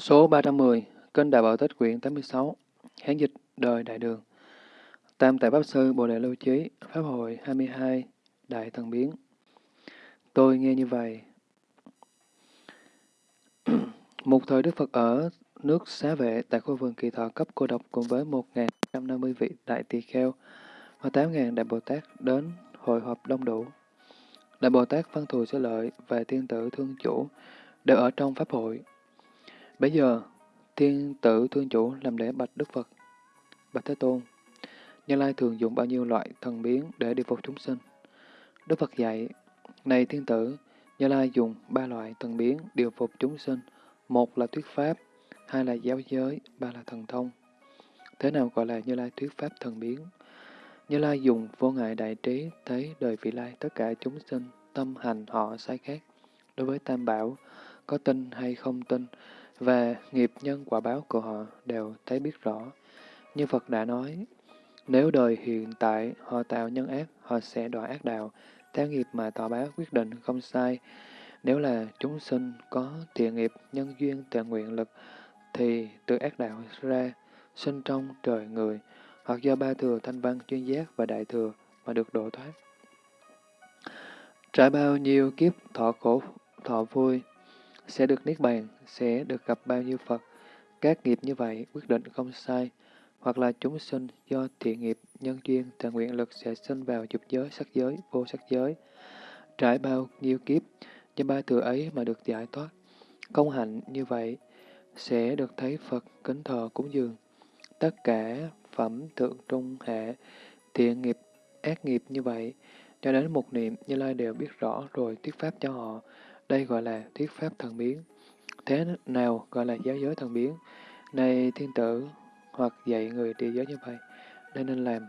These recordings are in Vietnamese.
Số 310, Kênh Đại Bảo Tích quyển 86, Hán dịch đời Đại Đường. Tam Tại Pháp Sư Bồ Đề Lưu Chí, Pháp hội 22, Đại Thần Biến. Tôi nghe như vậy. Một thời Đức Phật ở nước Xá Vệ tại khu vườn kỳ thọ cấp cô độc cùng với 1.150 vị đại tỳ kheo và 8.000 đại Bồ Tát đến hội họp đông đủ. Đại Bồ Tát Văn Thù Sư Lợi và Tiên Tử Thương Chủ đều ở trong Pháp hội. Bây giờ, thiên Tử Thương Chủ làm lễ bạch Đức Phật. Bạch Thế Tôn, Như Lai thường dùng bao nhiêu loại thần biến để điều phục chúng sinh? Đức Phật dạy, này thiên Tử, Như Lai dùng ba loại thần biến điều phục chúng sinh. Một là thuyết pháp, hai là giáo giới, ba là thần thông. Thế nào gọi là Như Lai thuyết pháp thần biến? Như Lai dùng vô ngại đại trí thấy đời vị lai tất cả chúng sinh, tâm hành họ sai khác. Đối với Tam Bảo, có tin hay không tin, và nghiệp nhân quả báo của họ đều thấy biết rõ. Như Phật đã nói, nếu đời hiện tại họ tạo nhân ác, họ sẽ đọa ác đạo, theo nghiệp mà tỏ báo quyết định không sai. Nếu là chúng sinh có thiện nghiệp, nhân duyên, tự nguyện lực, thì từ ác đạo ra, sinh trong trời người, hoặc do ba thừa thanh văn chuyên giác và đại thừa mà được độ thoát. Trải bao nhiêu kiếp thọ khổ, thọ vui, sẽ được niết bàn, sẽ được gặp bao nhiêu Phật. Các nghiệp như vậy quyết định không sai, hoặc là chúng sinh do thiện nghiệp, nhân duyên, tà nguyện lực sẽ sinh vào dục giới, sắc giới, vô sắc giới. Trải bao nhiêu kiếp, do ba thừa ấy mà được giải thoát. Công hạnh như vậy sẽ được thấy Phật kính thờ cúng dường. Tất cả phẩm thượng trung hệ, thiện nghiệp, ác nghiệp như vậy, cho đến một niệm Như Lai đều biết rõ rồi thuyết pháp cho họ. Đây gọi là thuyết pháp thần biến. Thế nào gọi là giáo giới thần biến? Này thiên tử, hoặc dạy người đi giới như vậy, đây nên làm.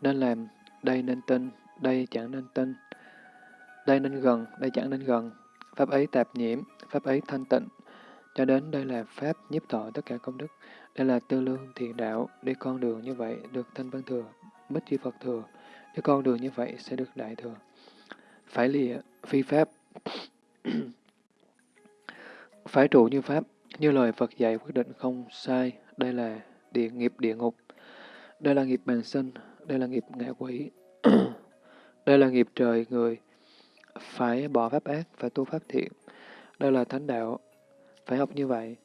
Nên làm, đây nên tin, đây chẳng nên tin. Đây nên gần, đây chẳng nên gần. Pháp ấy tạp nhiễm, pháp ấy thanh tịnh. Cho đến đây là pháp nhiếp thọ tất cả công đức. Đây là tư lương thiện đạo, đi con đường như vậy được thanh văn thừa, bích chi Phật thừa. Đi con đường như vậy sẽ được đại thừa. Phải lìa, phi pháp. Phải trụ như pháp, như lời Phật dạy quyết định không sai. Đây là địa nghiệp địa ngục. Đây là nghiệp bàn sinh, đây là nghiệp ngạ quỷ. đây là nghiệp trời người. Phải bỏ pháp ác, phải tu pháp thiện. Đây là thánh đạo. Phải học như vậy.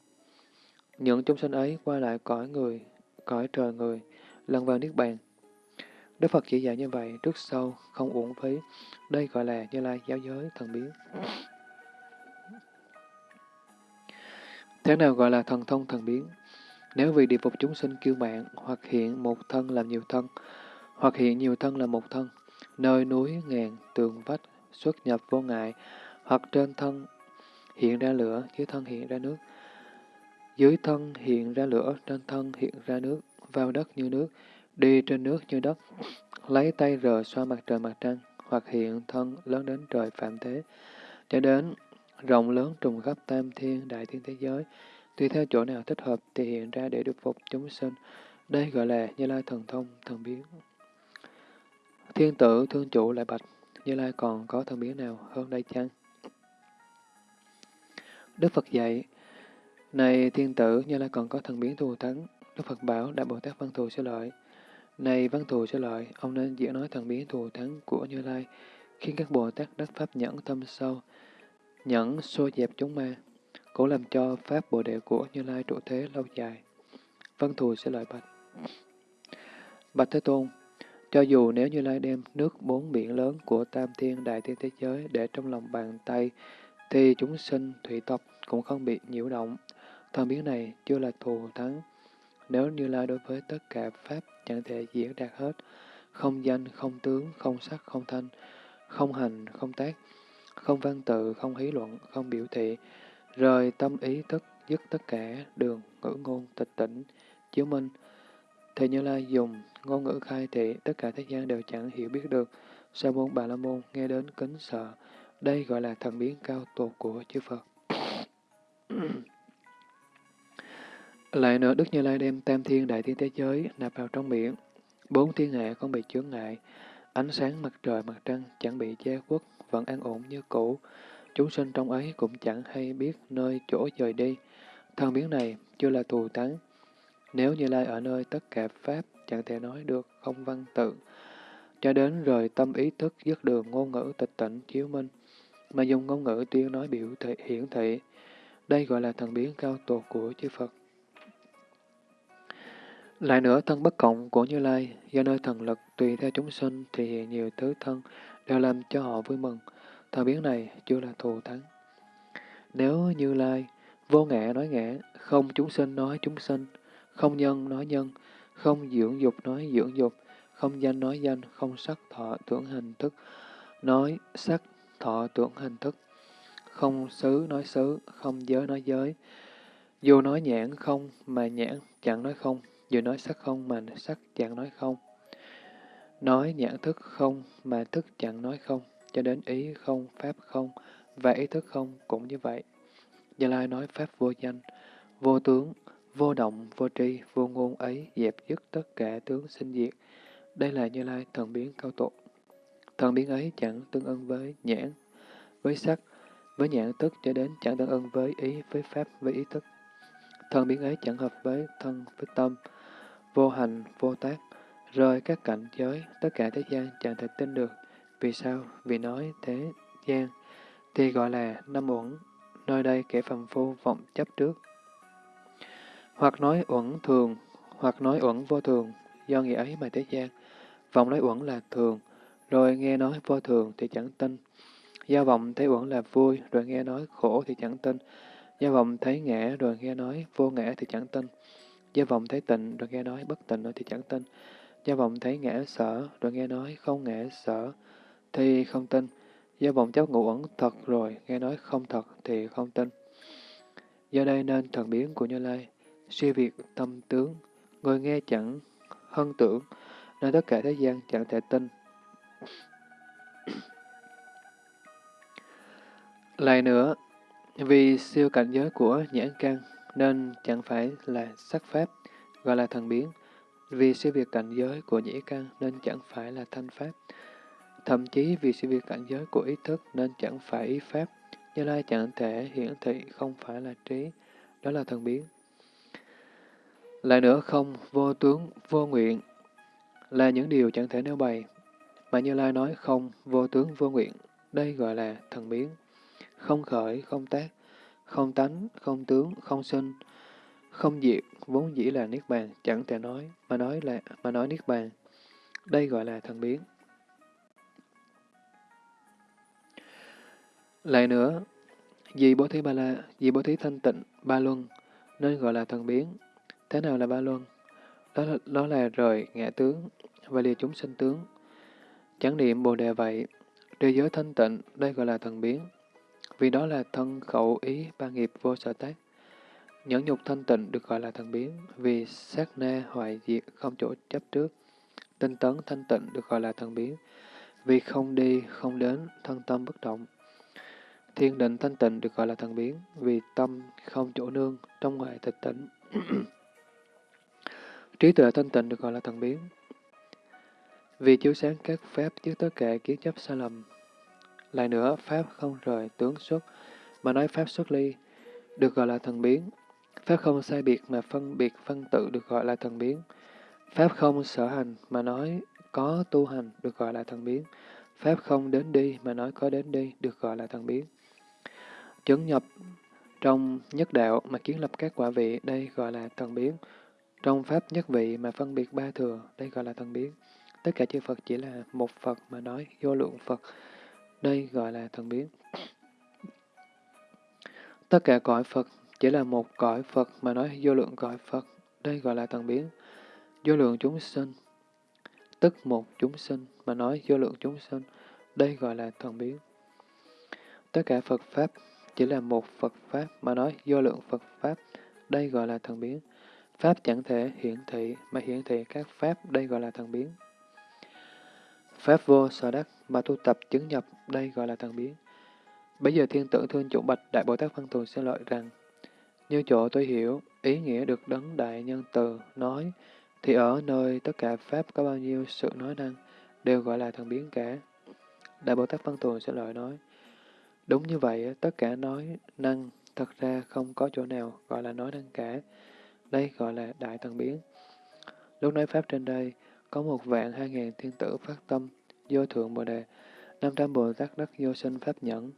Những chúng sinh ấy qua lại cõi người, cõi trời người, lần vào Niết Bàn. Đức Phật chỉ dạy như vậy, trước sau, không uổng phí. Đây gọi là Như Lai giáo giới thần biến. Thế nào gọi là thần thông thần biến? Nếu vì địa phục chúng sinh kiêu mạng, hoặc hiện một thân làm nhiều thân, hoặc hiện nhiều thân làm một thân, nơi núi ngàn tường vách xuất nhập vô ngại, hoặc trên thân hiện ra lửa, dưới thân hiện ra nước, dưới thân hiện ra lửa, trên thân hiện ra nước, vào đất như nước, đi trên nước như đất, lấy tay rờ xoa mặt trời mặt trăng, hoặc hiện thân lớn đến trời phạm thế, cho đến rộng lớn trùng khắp tam thiên, đại thiên thế giới, tùy theo chỗ nào thích hợp thì hiện ra để được phục chúng sinh. Đây gọi là Như Lai thần thông, thần biến. Thiên tử thương chủ lại bạch, Như Lai còn có thần biến nào hơn đây chăng? Đức Phật dạy, này thiên tử, Như Lai còn có thần biến thù thắng. Đức Phật bảo Đại Bồ Tát Văn Thù sẽ lợi. Này Văn Thù sẽ lợi, ông nên diễn nói thần biến thù thắng của Như Lai, khiến các Bồ Tát đắc Pháp nhẫn tâm sâu, nhẫn xô dẹp chúng ma, cũng làm cho Pháp Bồ Đề của Như Lai trụ thế lâu dài. Văn Thù sẽ lợi bạch. Bạch Thế Tôn, cho dù nếu Như Lai đem nước bốn biển lớn của Tam Thiên Đại Thiên Thế Giới để trong lòng bàn tay, thì chúng sinh thủy tộc cũng không bị nhiễu động. Thần biến này chưa là thù thắng. Nếu Như Lai đối với tất cả Pháp chẳng thể diễn đạt hết, không danh, không tướng, không sắc, không thanh, không hành, không tác, không văn tự, không hí luận, không biểu thị, rời tâm ý thức, dứt tất cả đường, ngữ ngôn, tịch tỉnh, chiếu minh. Thì Như Lai dùng ngôn ngữ khai thị, tất cả thế gian đều chẳng hiểu biết được. Sa môn Bà La Môn nghe đến kính sợ. Đây gọi là thần biến cao tột của chư Phật. Lại nữa, Đức Như Lai đem tam thiên đại thiên thế giới nạp vào trong miệng. Bốn thiên hạ không bị chướng ngại. Ánh sáng mặt trời, mặt trăng chẳng bị che khuất, vẫn an ổn như cũ. chúng sinh trong ấy cũng chẳng hay biết nơi chỗ dời đi. Thần biến này chưa là thù thắng. Nếu Như Lai ở nơi tất cả Pháp chẳng thể nói được không văn tự, cho đến rời tâm ý thức dứt đường ngôn ngữ tịch tỉnh chiếu minh, mà dùng ngôn ngữ tuyên nói biểu thị hiển thị. Đây gọi là thần biến cao tột của chư Phật. Lại nữa, thân bất cộng của Như Lai, do nơi thần lực tùy theo chúng sinh thì hiện nhiều thứ thân, đều làm cho họ vui mừng. thời biến này chưa là thù thắng. Nếu Như Lai, vô ngã nói ngã, không chúng sinh nói chúng sinh, không nhân nói nhân, không dưỡng dục nói dưỡng dục, không danh nói danh, không sắc thọ tưởng hình thức, nói sắc thọ tưởng hình thức, không xứ nói xứ, không giới nói giới. Dù nói nhãn không mà nhãn chẳng nói không, dù nói sắc không mà sắc chẳng nói không. Nói nhãn thức không mà thức chẳng nói không, cho đến ý không, pháp không, và ý thức không cũng như vậy. Như Lai nói pháp vô danh, vô tướng, vô động, vô tri, vô ngôn ấy dẹp dứt tất cả tướng sinh diệt. Đây là Như Lai thần biến cao tột. Thần biến ấy chẳng tương ưng với nhãn, với sắc, với nhãn thức cho đến chẳng tương ưng với ý, với pháp, với ý thức. Thần biến ấy chẳng hợp với thân, với tâm, vô hành, vô tác, rơi các cảnh giới, tất cả thế gian chẳng thể tin được. Vì sao? Vì nói thế gian thì gọi là năm uẩn, nơi đây kẻ phàm phu vọng chấp trước. Hoặc nói uẩn thường, hoặc nói uẩn vô thường, do nghĩa ấy mà thế gian. Vọng nói uẩn là thường, rồi nghe nói vô thường thì chẳng tin. Do vọng thấy uẩn là vui, rồi nghe nói khổ thì chẳng tin. Do vọng thấy ngã, rồi nghe nói vô ngã thì chẳng tin. Do vọng thấy tịnh, rồi nghe nói bất tịnh thì chẳng tin. Do vọng thấy ngã sở, rồi nghe nói không ngã sở, thì không tin. Do vọng chấp ngủ ẩn thật rồi, nghe nói không thật thì không tin. Do đây nên thần biến của Như Lai, suy việc tâm tướng, người nghe chẳng hân tưởng, nên tất cả thế gian chẳng thể tin. Lại nữa, vì siêu cảnh giới của nhãn căn, nên chẳng phải là sắc pháp, gọi là thần biến. Vì siêu việt cảnh giới của nhĩ căn, nên chẳng phải là thanh pháp. Thậm chí vì siêu việt cảnh giới của ý thức, nên chẳng phải ý pháp. Như Lai chẳng thể hiển thị không phải là trí, đó là thần biến. Lại nữa không, vô tướng, vô nguyện, là những điều chẳng thể nêu bày. Mà Như Lai nói không, vô tướng, vô nguyện, đây gọi là thần biến. Không khởi, không tác, không tánh, không tướng, không sinh, không diệt, vốn dĩ là Niết Bàn, chẳng thể nói, mà nói là mà nói Niết Bàn. Đây gọi là thần biến. Lại nữa, vì bố thí ba la, vì bố thí thanh tịnh, ba luân, nên gọi là thần biến. Thế nào là ba luân? Đó là, đó là rời ngã tướng và lìa chúng sinh tướng. Chẳng niệm Bồ Đề vậy, trì giới thanh tịnh, đây gọi là thần biến. Vì đó là thân khẩu ý ba nghiệp vô sở tác. Nhẫn nhục thanh tịnh được gọi là thần biến, vì sát na hoại diệt không chỗ chấp trước. Tinh tấn thanh tịnh được gọi là thần biến, vì không đi, không đến, thân tâm bất động. Thiên định thanh tịnh được gọi là thần biến, vì tâm không chỗ nương, trong ngoài tịch tỉnh. Trí tuệ thanh tịnh được gọi là thần biến, vì chiếu sáng các pháp trước tất cả kiến chấp sai lầm. Lại nữa, pháp không rời tướng xuất, mà nói pháp xuất ly, được gọi là thần biến. Pháp không sai biệt mà phân biệt phân tự được gọi là thần biến. Pháp không sở hành mà nói có tu hành được gọi là thần biến. Pháp không đến đi mà nói có đến đi được gọi là thần biến. chấn nhập trong nhất đạo mà kiến lập các quả vị, đây gọi là thần biến. Trong Pháp nhất vị mà phân biệt ba thừa, đây gọi là thần biến. Tất cả chư Phật chỉ là một Phật mà nói vô lượng Phật, đây gọi là thần biến. Tất cả cõi Phật chỉ là một cõi Phật mà nói vô lượng cõi Phật, đây gọi là thần biến. Vô lượng chúng sinh, tức một chúng sinh mà nói vô lượng chúng sinh, đây gọi là thần biến. Tất cả Phật Pháp chỉ là một Phật Pháp mà nói vô lượng Phật Pháp, đây gọi là thần biến. Pháp chẳng thể hiển thị mà hiển thị các Pháp, đây gọi là thần biến. Pháp vô sở đắc mà tu tập chứng nhập, đây gọi là thần biến. Bây giờ thiên tử thương chủ bạch Đại Bồ Tát Văn Thù xin lợi rằng, như chỗ tôi hiểu, ý nghĩa được đấng đại nhân từ nói, thì ở nơi tất cả Pháp có bao nhiêu sự nói năng, đều gọi là thần biến cả. Đại Bồ Tát Văn Thù sẽ lợi nói, Đúng như vậy, tất cả nói năng, thật ra không có chỗ nào gọi là nói năng cả. Đây gọi là đại thần biến. Lúc nói Pháp trên đây, có một vạn hai ngàn thiên tử phát tâm, vô thượng bồ đề, năm trăm bồ tát đắc vô sinh Pháp nhẫn.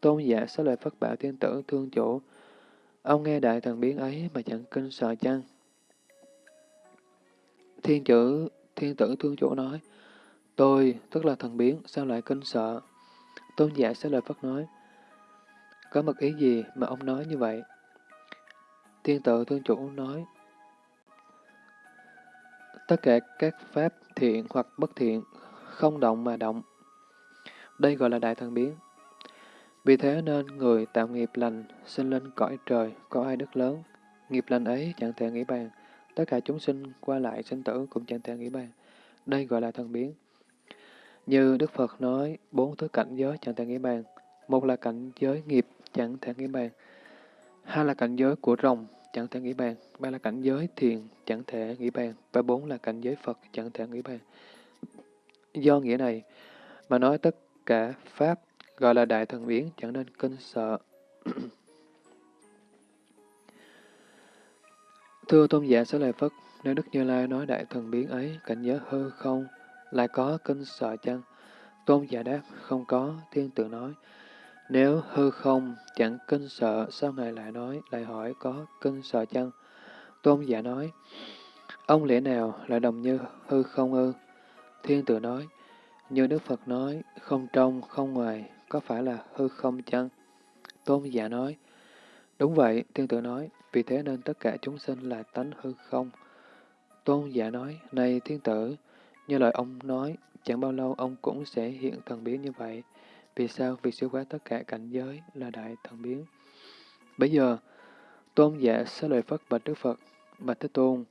Tôn giả xá lợi Phất bảo thiên tử thương chủ. Ông nghe đại thần biến ấy mà chẳng kinh sợ chăng? Thiên chữ, thiên tử thương chủ nói, tôi, tức là thần biến, sao lại kinh sợ? Tôn giả xá lợi Phất nói, có mật ý gì mà ông nói như vậy? Thiên tử thương chủ nói, tất cả các pháp thiện hoặc bất thiện, không động mà động. Đây gọi là đại thần biến. Vì thế nên người tạo nghiệp lành, sinh lên cõi trời, có ai đức lớn. Nghiệp lành ấy chẳng thể nghĩ bàn, tất cả chúng sinh qua lại sinh tử cũng chẳng thể nghĩ bàn. Đây gọi là thần biến. Như Đức Phật nói, bốn thứ cảnh giới chẳng thể nghĩ bàn. Một là cảnh giới nghiệp chẳng thể nghĩ bàn. Hai là cảnh giới của rồng chẳng thể nghĩ bàn. Ba là cảnh giới thiền chẳng thể nghĩ bàn. Và bốn là cảnh giới Phật chẳng thể nghĩ bàn. Do nghĩa này mà nói tất cả Pháp gọi là đại thần biến chẳng nên kinh sợ. Thưa tôn giả Sở Lợi Phất, nếu Đức Như Lai nói đại thần biến ấy, cảnh giới hư không, lại có kinh sợ chăng? Tôn giả đáp, không có, thiên tự nói. Nếu hư không chẳng kinh sợ, sao Ngài lại nói, lại hỏi có kinh sợ chăng? Tôn giả nói, ông lẽ nào lại đồng như hư không ư? Thiên tử nói, như Đức Phật nói, không trong, không ngoài, có phải là hư không chăng? Tôn giả nói, đúng vậy, thiên tử nói, vì thế nên tất cả chúng sinh là tánh hư không. Tôn giả nói, này thiên tử, như lời ông nói, chẳng bao lâu ông cũng sẽ hiện thần biến như vậy. Vì sao? Vì siêu quá tất cả cảnh giới là đại thần biến. Bây giờ, tôn giả xá lời Phất bạch Đức Phật, bạch Thế Tôn,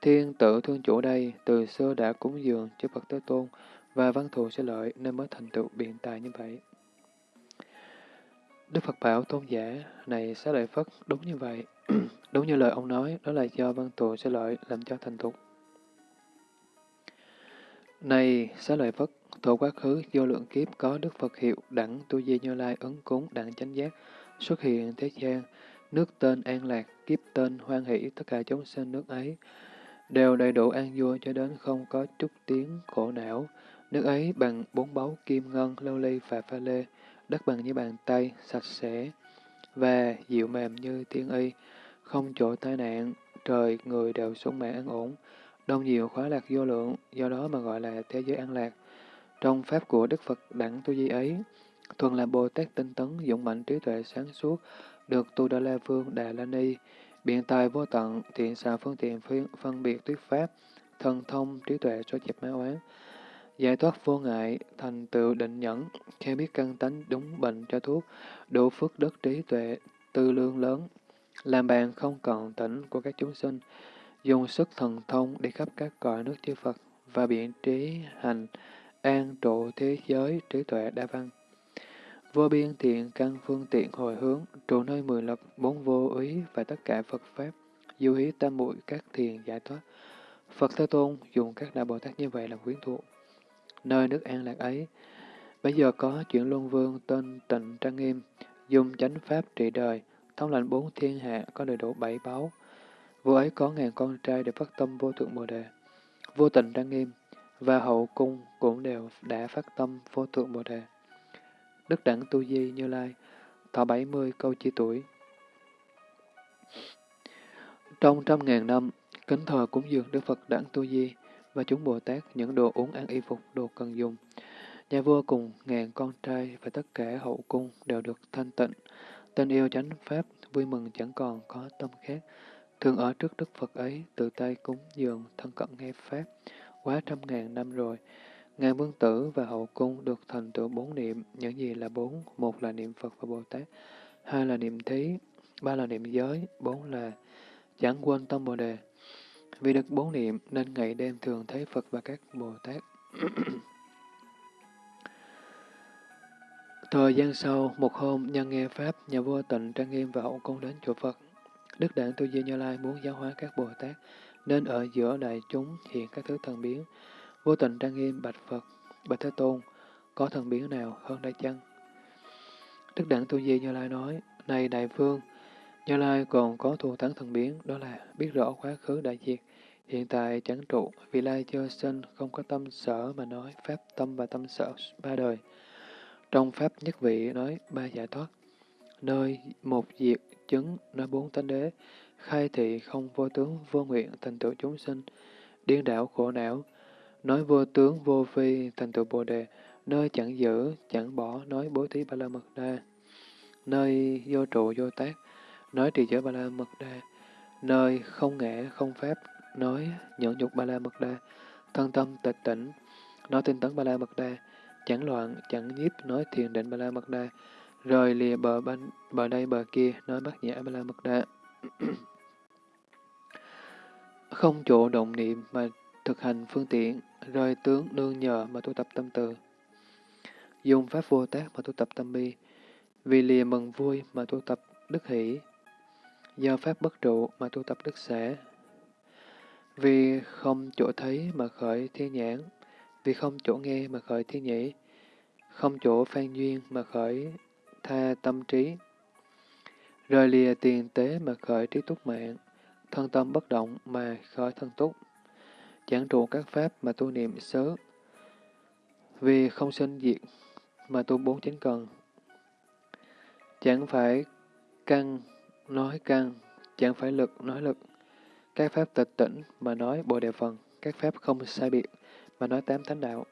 thiên tự thương chủ đây từ xưa đã cúng dường cho Phật Thế Tôn và văn thù sẽ lợi nên mới thành tựu biện tài như vậy. Đức Phật bảo tôn giả này xá lợi Phất đúng như vậy. đúng như lời ông nói, đó là do văn thù sẽ lợi làm cho thành thục. Này xá lợi Phất, Thổ quá khứ vô lượng kiếp có Đức Phật hiệu đẳng tu di như lai ấn cúng đẳng chánh giác xuất hiện thế gian, nước tên an lạc, kiếp tên hoan hỷ, tất cả chúng sinh nước ấy đều đầy đủ an vui cho đến không có chút tiếng khổ não. Nước ấy bằng bốn báu kim ngân, lâu ly và pha lê, đất bằng như bàn tay, sạch sẽ và dịu mềm như tiên y, không chỗ tai nạn, trời người đều sống mãn an ổn, đông nhiều khóa lạc vô lượng, do đó mà gọi là thế giới an lạc. Trong pháp của Đức Phật đẳng tu di ấy, thuần là Bồ Tát tinh tấn, dũng mạnh trí tuệ sáng suốt, được Tu Đà La Vương Đà La Ni, biện tài vô tận, thiện xạ phương tiện phân, biệt thuyết pháp, thần thông trí tuệ cho dẹp ma oán, giải thoát vô ngại, thành tựu định nhẫn, khi biết căn tánh đúng bệnh cho thuốc, đủ phước đức trí tuệ, tư lương lớn, làm bàn không còn tỉnh của các chúng sinh, dùng sức thần thông đi khắp các cõi nước chư Phật và biện trí hành, an trụ thế giới trí tuệ đa văn. Vô biên thiện căn phương tiện hồi hướng, trụ nơi mười lực, bốn vô ý và tất cả Phật Pháp, du hí tam muội các thiền giải thoát. Phật Thế Tôn dùng các đại Bồ Tát như vậy làm quyến thuộc. Nơi nước an lạc ấy, bây giờ có chuyển luân vương tên tịnh trang nghiêm, dùng chánh pháp trị đời, thống lãnh bốn thiên hạ có đầy đủ bảy báu. Vua ấy có ngàn con trai để phát tâm vô thượng Bồ Đề. Vô tịnh trang nghiêm, và hậu cung cũng đều đã phát tâm vô thượng Bồ Đề. Đức Đẳng Tu Di Như Lai, thọ 70 câu chi tuổi. Trong trăm ngàn năm, kính thờ cúng dường Đức Phật Đẳng Tu Di và chúng Bồ Tát những đồ uống ăn y phục, đồ cần dùng. Nhà vua cùng ngàn con trai và tất cả hậu cung đều được thanh tịnh, tên yêu chánh Pháp, vui mừng chẳng còn có tâm khác. Thường ở trước Đức Phật ấy, tự tay cúng dường, thân cận nghe Pháp, quá trăm ngàn năm rồi. Ngài Vương Tử và Hậu Cung được thành tựu bốn niệm, những gì là bốn? Một là niệm Phật và Bồ Tát, hai là niệm thí, ba là niệm giới, bốn là chẳng quên tâm Bồ Đề. Vì được bốn niệm nên ngày đêm thường thấy Phật và các Bồ Tát. Thời gian sau, một hôm, nhân nghe Pháp, nhà vua tịnh trang nghiêm và hậu cung đến chùa Phật. Đức Đảng Tu Di Như Lai muốn giáo hóa các Bồ Tát, nên ở giữa đại chúng hiện các thứ thần biến. Vô tình trang nghiêm bạch Phật, bạch Thế Tôn, có thần biến nào hơn đây chăng? Đức Đẳng Tu Di Như Lai nói, Này Đại Vương, Như Lai còn có thù thắng thần biến, đó là biết rõ quá khứ đại diệt, hiện tại chẳng trụ, vì lai chưa sinh, không có tâm sở mà nói pháp tâm và tâm sở ba đời. Trong pháp nhất vị nói ba giải thoát, nơi một diệt chứng nói bốn tánh đế, khai thị không vô tướng vô nguyện thành tựu chúng sinh, điên đảo khổ não, nói vô tướng vô phi thành tựu bồ đề, nơi chẳng giữ, chẳng bỏ, nói bố thí ba la mật đa, nơi vô trụ vô tác, nói trì giới ba la mật đa, nơi không ngã không pháp, nói nhẫn nhục ba la mật đa, thân tâm tịch tỉnh, nói tinh tấn ba la mật đa, chẳng loạn, chẳng nhiếp, nói thiền định ba la mật đa, rời lìa bờ bên, bờ đây bờ kia, nói bát nhã ba la mật đa. không chỗ động niệm mà thực hành phương tiện, rơi tướng nương nhờ mà tu tập tâm từ. Dùng pháp vô tác mà tu tập tâm bi, vì lìa mừng vui mà tu tập đức hỷ, do pháp bất trụ mà tu tập đức xã, vì không chỗ thấy mà khởi thiên nhãn, vì không chỗ nghe mà khởi thiên nhĩ, không chỗ phan duyên mà khởi tha tâm trí, rời lìa tiền tế mà khởi trí túc mạng, thân tâm bất động mà khởi thân túc, chẳng trụ các pháp mà tu niệm sớ, vì không sinh diệt mà tu bốn chánh cần. Chẳng phải căn nói căn, chẳng phải lực nói lực, các pháp tịch tỉnh mà nói bồ đề phần, các pháp không sai biệt mà nói tám thánh đạo.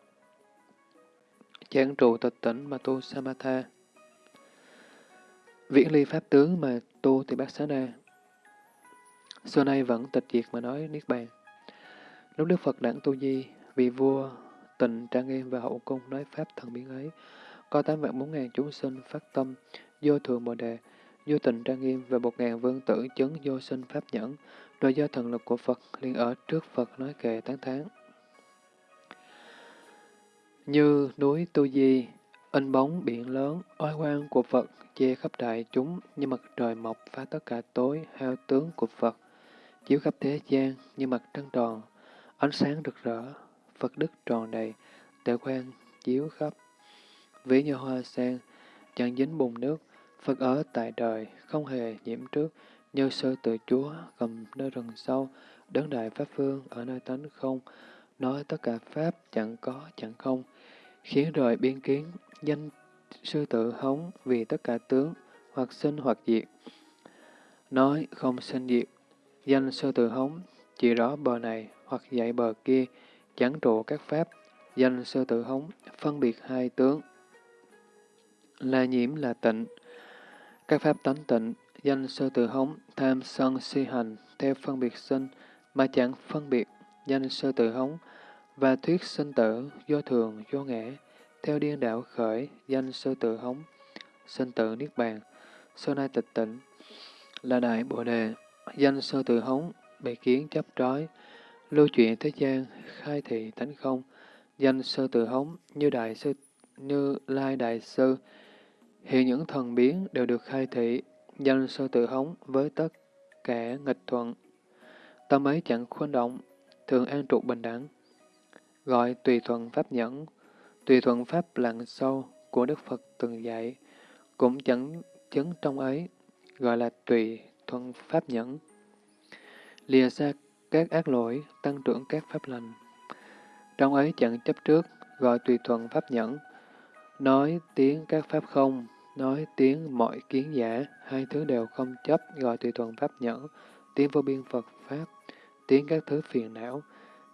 Chẳng trụ tịch tỉnh mà tu samatha. Viễn ly pháp tướng mà tu thì bát xá na. Xưa nay vẫn tịch diệt mà nói Niết Bàn. Lúc Đức Phật đẳng tu di, vì vua tình trang nghiêm và hậu cung nói pháp thần biến ấy, có tám vạn bốn ngàn chúng sinh phát tâm, vô thường bồ đề, vô tình trang nghiêm và một ngàn vương tử chấn vô sinh pháp nhẫn, rồi do thần lực của Phật liền ở trước Phật nói kệ tán thán. Như núi Tu Di, in bóng biển lớn, oai quang của Phật che khắp đại chúng như mặt trời mọc phá tất cả tối, hao tướng của Phật, chiếu khắp thế gian như mặt trăng tròn, ánh sáng rực rỡ, Phật đức tròn đầy, tệ quan chiếu khắp. Ví như hoa sen, chẳng dính bùn nước, Phật ở tại đời, không hề nhiễm trước, như sơ tự chúa cầm nơi rừng sâu, đấng đại pháp phương ở nơi tánh không, nói tất cả pháp chẳng có chẳng không, khiến rời biên kiến, danh sư tự hống vì tất cả tướng, hoặc sinh hoặc diệt. Nói không sinh diệt, danh sư tự hống, chỉ rõ bờ này hoặc dạy bờ kia, chẳng trụ các pháp, danh sơ tự hống, phân biệt hai tướng. Là nhiễm là tịnh, các pháp tánh tịnh, danh sơ tự hống, tham sân si hành, theo phân biệt sinh, mà chẳng phân biệt, danh sơ tự hống, và thuyết sinh tử, do thường, do ngã, theo điên đạo khởi, danh sơ tự hống, sinh tử niết bàn, sơ nai tịch tịnh là đại bồ đề, danh sơ tự hống, bị kiến chấp trói, lưu chuyện thế gian, khai thị tánh không, danh sơ tự hống, như đại sư, như lai đại sư, hiện những thần biến đều được khai thị, danh sơ tự hống với tất cả nghịch thuận. Tâm ấy chẳng khuôn động, thường an trụ bình đẳng. Gọi tùy thuận pháp nhẫn, tùy thuận pháp lặng sâu của Đức Phật từng dạy, cũng chẳng chứng trong ấy, gọi là tùy thuận pháp nhẫn. Lìa xa các ác lỗi, tăng trưởng các pháp lành. Trong ấy chẳng chấp trước, gọi tùy thuận pháp nhẫn, nói tiếng các pháp không, nói tiếng mọi kiến giả, hai thứ đều không chấp, gọi tùy thuận pháp nhẫn, tiếng vô biên Phật Pháp, tiếng các thứ phiền não,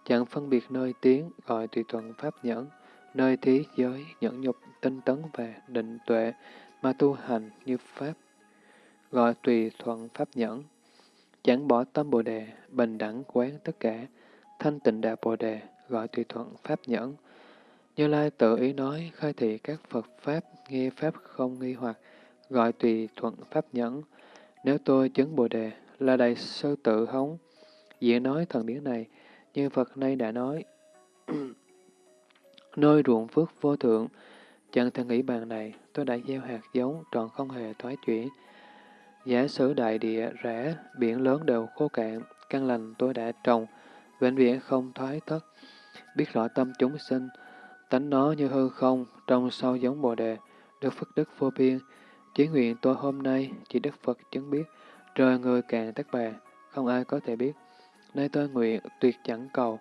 chẳng phân biệt nơi tiếng, gọi tùy thuận pháp nhẫn, nơi thế giới, nhẫn nhục, tinh tấn và định tuệ, mà tu hành như Pháp, gọi tùy thuận pháp nhẫn, chẳng bỏ tâm Bồ Đề, bình đẳng quán tất cả, thanh tịnh đạo Bồ Đề, gọi tùy thuận pháp nhẫn, như Lai tự ý nói, khai thị các Phật Pháp, nghe Pháp không nghi hoặc, gọi tùy thuận Pháp nhẫn. Nếu tôi chứng Bồ Đề là đại sư tự hống, dễ nói thần biến này, như Phật nay đã nói, nơi ruộng phước vô thượng, chẳng thể nghĩ bàn này, tôi đã gieo hạt giống, tròn không hề thoái chuyển. Giả sử đại địa, rẽ biển lớn đều khô cạn, căn lành tôi đã trồng, vĩnh viễn không thoái thất. Biết rõ tâm chúng sinh, Tánh nó như hư không, trong sâu giống bồ đề, được phước đức vô biên, Chỉ nguyện tôi hôm nay chỉ Đức Phật chứng biết, trời người càng tất bà, không ai có thể biết. Nay tôi nguyện tuyệt chẳng cầu,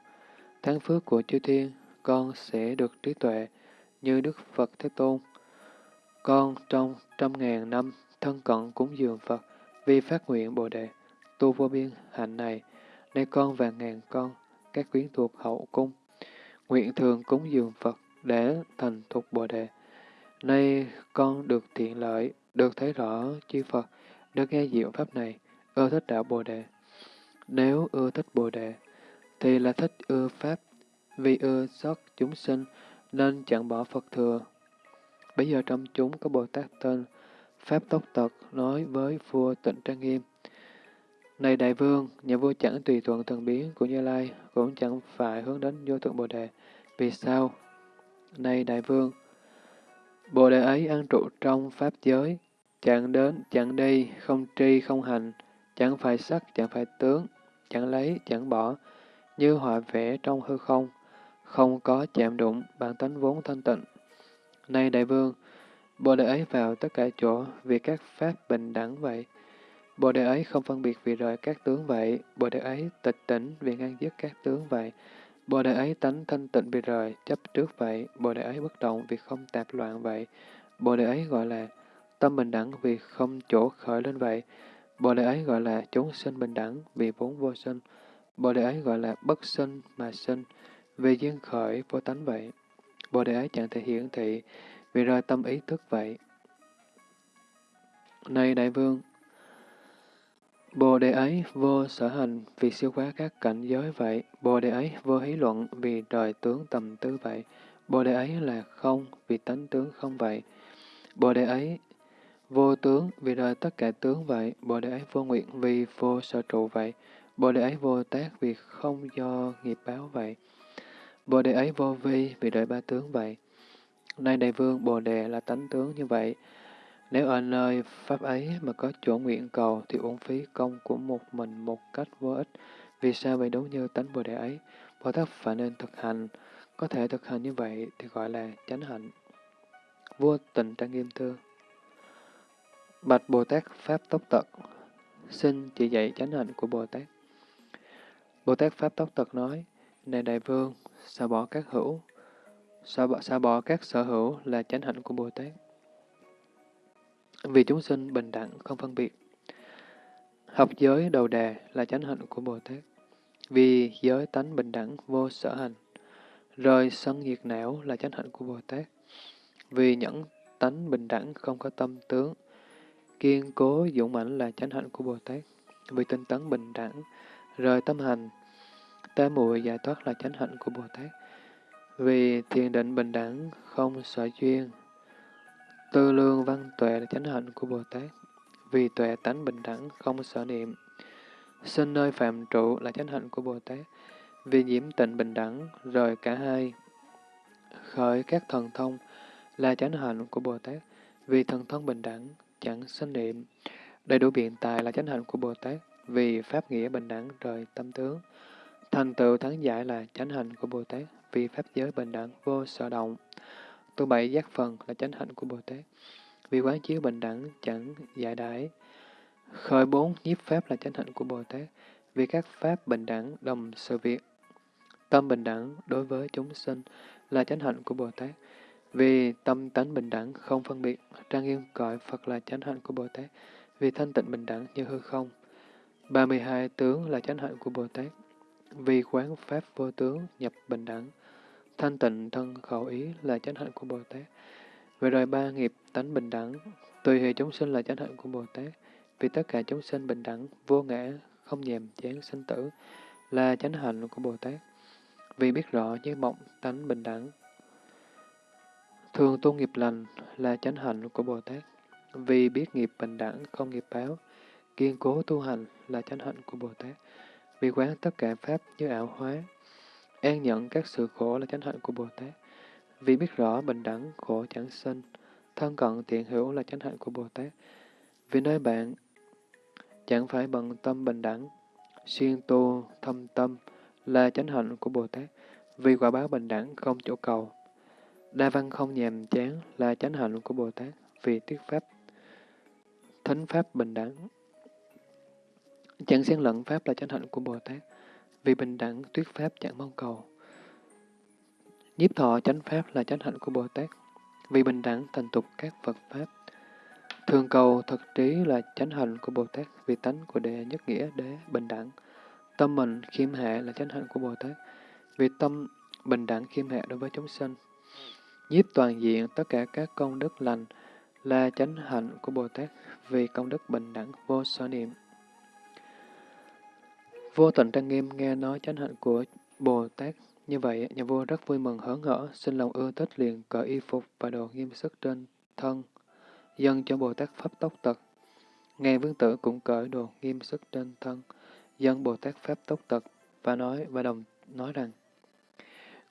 tháng phước của chư thiên, con sẽ được trí tuệ như Đức Phật Thế Tôn. Con trong trăm ngàn năm thân cận cúng dường Phật, vi phát nguyện Bồ Đề, tu vô biên hạnh này, nay con và ngàn con, các quyến thuộc hậu cung, nguyện thường cúng dường Phật để thành thuộc Bồ Đề. Nay con được thiện lợi, được thấy rõ chư Phật, được nghe diệu Pháp này, ưa thích đạo Bồ Đề. Nếu ưa thích Bồ Đề, thì là thích ưa Pháp, vì ưa xót chúng sinh, nên chẳng bỏ Phật thừa. Bây giờ trong chúng có Bồ Tát tên Pháp Tốc Tật nói với vua tịnh Trang Nghiêm, Này Đại Vương, nhà vua chẳng tùy thuận thần biến của Như Lai, cũng chẳng phải hướng đến vô thượng Bồ Đề. Vì sao? Này Đại Vương, Bồ Đề ấy ăn trụ trong Pháp giới, chẳng đến, chẳng đi, không tri, không hành, chẳng phải sắc, chẳng phải tướng, chẳng lấy, chẳng bỏ, như họa vẽ trong hư không, không có chạm đụng, bản tánh vốn thanh tịnh. Này Đại Vương, Bồ Đề ấy vào tất cả chỗ vì các pháp bình đẳng vậy. Bồ Đề ấy không phân biệt vì rời các tướng vậy. Bồ Đề ấy tịch tỉnh vì ngăn dứt các tướng vậy. Bồ Đề ấy tánh thanh tịnh vì rời, chấp trước vậy. Bồ Đề ấy bất động vì không tạp loạn vậy. Bồ Đề ấy gọi là tâm bình đẳng vì không chỗ khởi lên vậy. Bồ Đề ấy gọi là chúng sinh bình đẳng vì vốn vô sinh. Bồ Đề ấy gọi là bất sinh mà sinh vì duyên khởi vô tánh vậy. Bồ Đề ấy chẳng thể hiển thị vì rơi tâm ý thức vậy. Này Đại Vương, Bồ Đề ấy vô sở hành vì siêu quá các cảnh giới vậy. Bồ Đề ấy vô hí luận vì đời tướng tầm tư vậy. Bồ Đề ấy là không vì tánh tướng không vậy. Bồ Đề ấy vô tướng vì đời tất cả tướng vậy. Bồ Đề ấy vô nguyện vì vô sở trụ vậy. Bồ Đề ấy vô tác vì không do nghiệp báo vậy. Bồ Đề ấy vô vi vì đời ba tướng vậy. Nay Đại Vương Bồ Đề là tánh tướng như vậy. Nếu ở nơi Pháp ấy mà có chỗ nguyện cầu thì uổng phí công của một mình một cách vô ích. Vì sao vậy đúng như tánh Bồ Đề ấy? Bồ Tát phải nên thực hành. Có thể thực hành như vậy thì gọi là chánh hạnh. Vua tình trang nghiêm thưa. Bạch Bồ Tát Pháp Tốc Tật Xin chỉ dạy chánh hạnh của Bồ Tát. Bồ Tát Pháp Tốc Tật nói, Này Đại Vương, sao bỏ các hữu, xóa bỏ, xóa bỏ các sở hữu là chánh hạnh của Bồ Tát. Vì chúng sinh bình đẳng, không phân biệt. Học giới đầu đề là chánh hạnh của Bồ Tát. Vì giới tánh bình đẳng, vô sở hành. Rời sân nhiệt não là chánh hạnh của Bồ Tát. Vì nhẫn tánh bình đẳng, không có tâm tướng. Kiên cố dũng mãnh là chánh hạnh của Bồ Tát. Vì tinh tấn bình đẳng, rời tâm hành, tế muội giải thoát là chánh hạnh của Bồ Tát. Vì thiền định bình đẳng, không sở duyên. Tư lương văn tuệ là chánh hạnh của Bồ Tát. Vì tuệ tánh bình đẳng, không sở niệm. Sinh nơi phạm trụ là chánh hạnh của Bồ Tát. Vì nhiễm tịnh bình đẳng, rời cả hai. Khởi các thần thông là chánh hạnh của Bồ Tát. Vì thần thông bình đẳng, chẳng sinh niệm. Đầy đủ biện tài là chánh hạnh của Bồ Tát. Vì pháp nghĩa bình đẳng rời tâm tướng. Thành tựu thắng giải là chánh hạnh của Bồ Tát, vì pháp giới bình đẳng vô sở động. Tu bảy giác phần là chánh hạnh của Bồ Tát, vì quán chiếu bình đẳng chẳng giải đãi. Khởi bốn nhiếp pháp là chánh hạnh của Bồ Tát, vì các pháp bình đẳng đồng sự việc. Tâm bình đẳng đối với chúng sinh là chánh hạnh của Bồ Tát, vì tâm tánh bình đẳng không phân biệt, trang nghiêm gọi Phật là chánh hạnh của Bồ Tát, vì thanh tịnh bình đẳng như hư không. 32 tướng là chánh hạnh của Bồ Tát, vì quán pháp vô tướng, nhập bình đẳng, thanh tịnh thân khẩu ý là chánh hạnh của Bồ Tát. Về đời ba nghiệp tánh bình đẳng, tùy hệ chúng sinh là chánh hạnh của Bồ Tát. Vì tất cả chúng sinh bình đẳng, vô ngã, không nhèm chán sinh tử là chánh hạnh của Bồ Tát. Vì biết rõ như mộng tánh bình đẳng. Thường tu nghiệp lành là chánh hạnh của Bồ Tát. Vì biết nghiệp bình đẳng, không nghiệp báo, kiên cố tu hành là chánh hạnh của Bồ Tát vì quán tất cả Pháp như ảo hóa. An nhận các sự khổ là chánh hạnh của Bồ Tát. Vì biết rõ bình đẳng, khổ chẳng sinh. Thân cận tiện hữu là chánh hạnh của Bồ Tát. Vì nơi bạn chẳng phải bằng tâm bình đẳng, xuyên tu, thâm tâm là chánh hạnh của Bồ Tát. Vì quả báo bình đẳng không chỗ cầu. Đa văn không nhàm chán là chánh hạnh của Bồ Tát. Vì tiết Pháp thánh pháp bình đẳng. Chẳng xen lẫn pháp là chánh hạnh của Bồ Tát, vì bình đẳng tuyết pháp chẳng mong cầu. Nhiếp thọ chánh pháp là chánh hạnh của Bồ Tát, vì bình đẳng thành tục các Phật Pháp. Thường cầu thật trí là chánh hạnh của Bồ Tát, vì tánh của đệ nhất nghĩa đế bình đẳng. Tâm mình khiêm hạ là chánh hạnh của Bồ Tát, vì tâm bình đẳng khiêm hạ đối với chúng sinh. Nhiếp toàn diện tất cả các công đức lành là chánh hạnh của Bồ Tát, vì công đức bình đẳng vô sở niệm. Vô tận trang nghiêm nghe nói chánh hạnh của Bồ Tát như vậy, nhà vua rất vui mừng hớn hở, xin lòng ưa thích liền cởi y phục và đồ nghiêm sức trên thân, dâng cho Bồ Tát Pháp Tốc Tật. Ngài vương tử cũng cởi đồ nghiêm sức trên thân, dâng Bồ Tát Pháp Tốc Tật và nói và đồng nói rằng,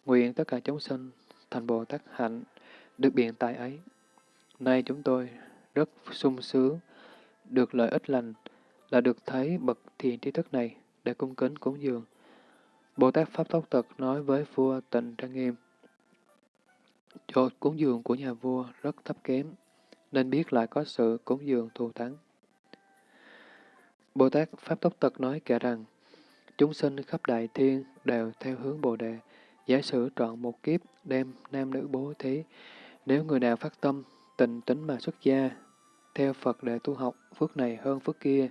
nguyện tất cả chúng sinh thành Bồ Tát hạnh, được biện tài ấy. Nay chúng tôi rất sung sướng, được lợi ích lành, là được thấy bậc thiền trí thức này để cung kính cúng dường. Bồ Tát Pháp Tốc Tật nói với vua Tịnh Trang Nghiêm, chỗ cúng dường của nhà vua rất thấp kém, nên biết lại có sự cúng dường thù thắng. Bồ Tát Pháp Tốc Tật nói kể rằng, chúng sinh khắp đại thiên đều theo hướng Bồ Đề, giả sử trọn một kiếp đem nam nữ bố thí. Nếu người nào phát tâm, tình tính mà xuất gia, theo Phật để tu học, phước này hơn phước kia.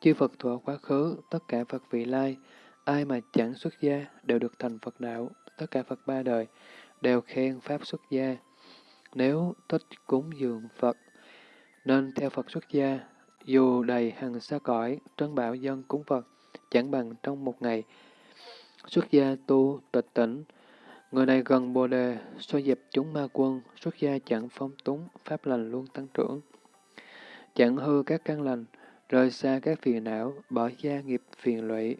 Chư Phật thuở quá khứ, tất cả Phật vị lai, ai mà chẳng xuất gia đều được thành Phật đạo, tất cả Phật ba đời đều khen Pháp xuất gia. Nếu thích cúng dường Phật, nên theo Phật xuất gia, dù đầy hằng xa cõi, trân bảo dân cúng Phật, chẳng bằng trong một ngày. Xuất gia tu tịch tỉnh, người này gần Bồ Đề, so dẹp chúng ma quân, xuất gia chẳng phong túng, pháp lành luôn tăng trưởng. Chẳng hư các căn lành, rời xa các phiền não, bỏ gia nghiệp phiền lụy,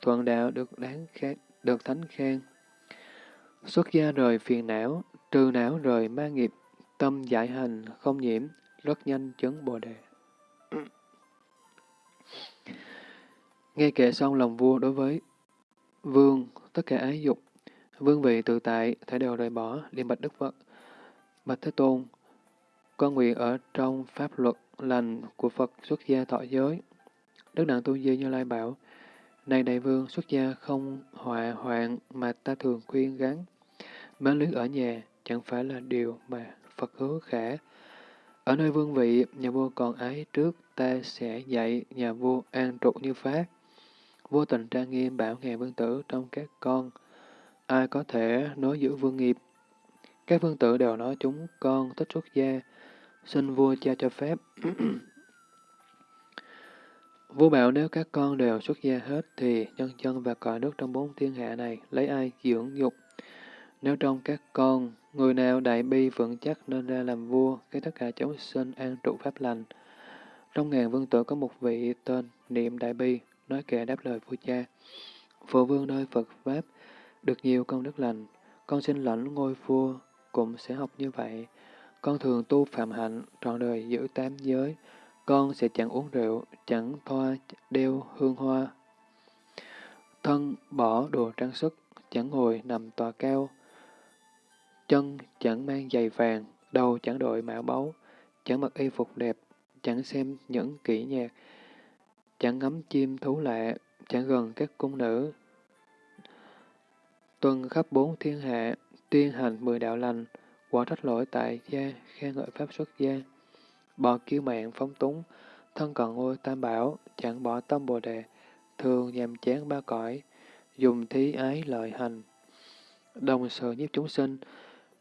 thuận đạo được đáng khen, được thánh khen. Xuất gia rời phiền não, trừ não rời ma nghiệp, tâm giải hành, không nhiễm, rất nhanh chấn bồ đề. Nghe kệ xong lòng vua đối với vương, tất cả ái dục, vương vị tự tại, thể đều rời bỏ, liền bạch Đức Phật. Bạch Thế Tôn, con nguyện ở trong pháp luật lành của Phật xuất gia thọ giới. Đức Đặng Tu Di Như Lai bảo, này đại vương xuất gia không họa hoạn mà ta thường khuyên gắn. Mến luyến ở nhà chẳng phải là điều mà Phật hứa khả. Ở nơi vương vị, nhà vua còn ái trước, ta sẽ dạy nhà vua an trụ như pháp. Vô tình trang nghiêm bảo ngài vương tử trong các con, ai có thể nối giữ vương nghiệp. Các vương tử đều nói chúng con thích xuất gia, xin vua cha cho phép. Vua bảo nếu các con đều xuất gia hết thì nhân dân và cõi nước trong bốn thiên hạ này lấy ai dưỡng dục. Nếu trong các con, người nào đại bi vững chắc nên ra làm vua, cái tất cả chúng sinh an trụ pháp lành. Trong ngàn vương tử có một vị tên Niệm Đại Bi, nói kệ đáp lời vua cha. Phụ vương nơi Phật Pháp, được nhiều công đức lành, con xin lãnh ngôi vua, cũng sẽ học như vậy. Con thường tu phạm hạnh, trọn đời giữ tám giới, con sẽ chẳng uống rượu, chẳng thoa đeo hương hoa. Thân bỏ đồ trang sức, chẳng ngồi nằm tòa cao. Chân chẳng mang giày vàng, đầu chẳng đội mã báu, chẳng mặc y phục đẹp, chẳng xem những kỹ nhạc, chẳng ngắm chim thú lạ, chẳng gần các cung nữ. Tuần khắp bốn thiên hạ, tuyên hành mười đạo lành, quả trách lỗi tại gia, khen ngợi pháp xuất gia bỏ kiêu mạng phóng túng, thân cận ngôi tam bảo, chẳng bỏ tâm bồ đề, thường nhằm chán ba cõi, dùng thí ái lợi hành. Đồng sự nhiếp chúng sinh,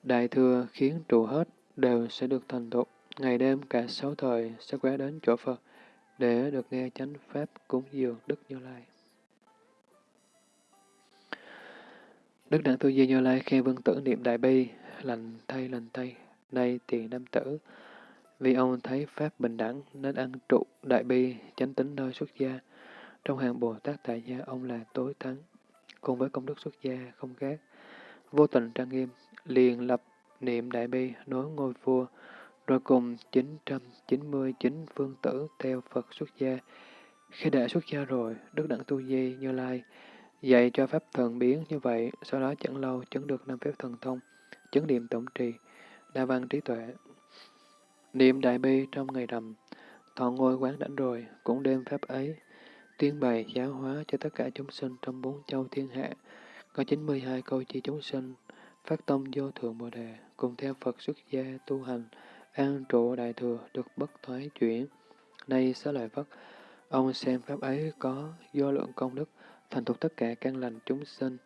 đại thừa khiến trụ hết đều sẽ được thành tựu, ngày đêm cả sáu thời sẽ quét đến chỗ Phật, để được nghe chánh pháp cúng dường Đức Như Lai. Đức Đặng Tu Di Như Lai khen vương tử niệm đại bi, lành thay lành thay, nay tiền nam tử, vì ông thấy Pháp bình đẳng nên ăn trụ đại bi, chánh tính nơi xuất gia. Trong hàng Bồ Tát tại gia, ông là tối thắng, cùng với công đức xuất gia không khác. Vô tình trang nghiêm, liền lập niệm đại bi, nối ngôi vua, rồi cùng 999 phương tử theo Phật xuất gia. Khi đã xuất gia rồi, Đức Đặng Tu Di Như Lai dạy cho Pháp thần biến như vậy, sau đó chẳng lâu chứng được năm phép thần thông, chứng niệm tổng trì, đa văn trí tuệ, Niệm đại bi trong ngày rằm, thọ ngôi quán đảnh rồi, cũng đem pháp ấy, tuyên bày giáo hóa cho tất cả chúng sinh trong bốn châu thiên hạ. Có 92 câu chi chúng sinh, phát tâm vô thượng Bồ Đề, cùng theo Phật xuất gia tu hành, an trụ đại thừa, được bất thoái chuyển. Nay xá lợi Phất, ông xem pháp ấy có vô lượng công đức, thành thuộc tất cả căn lành chúng sinh.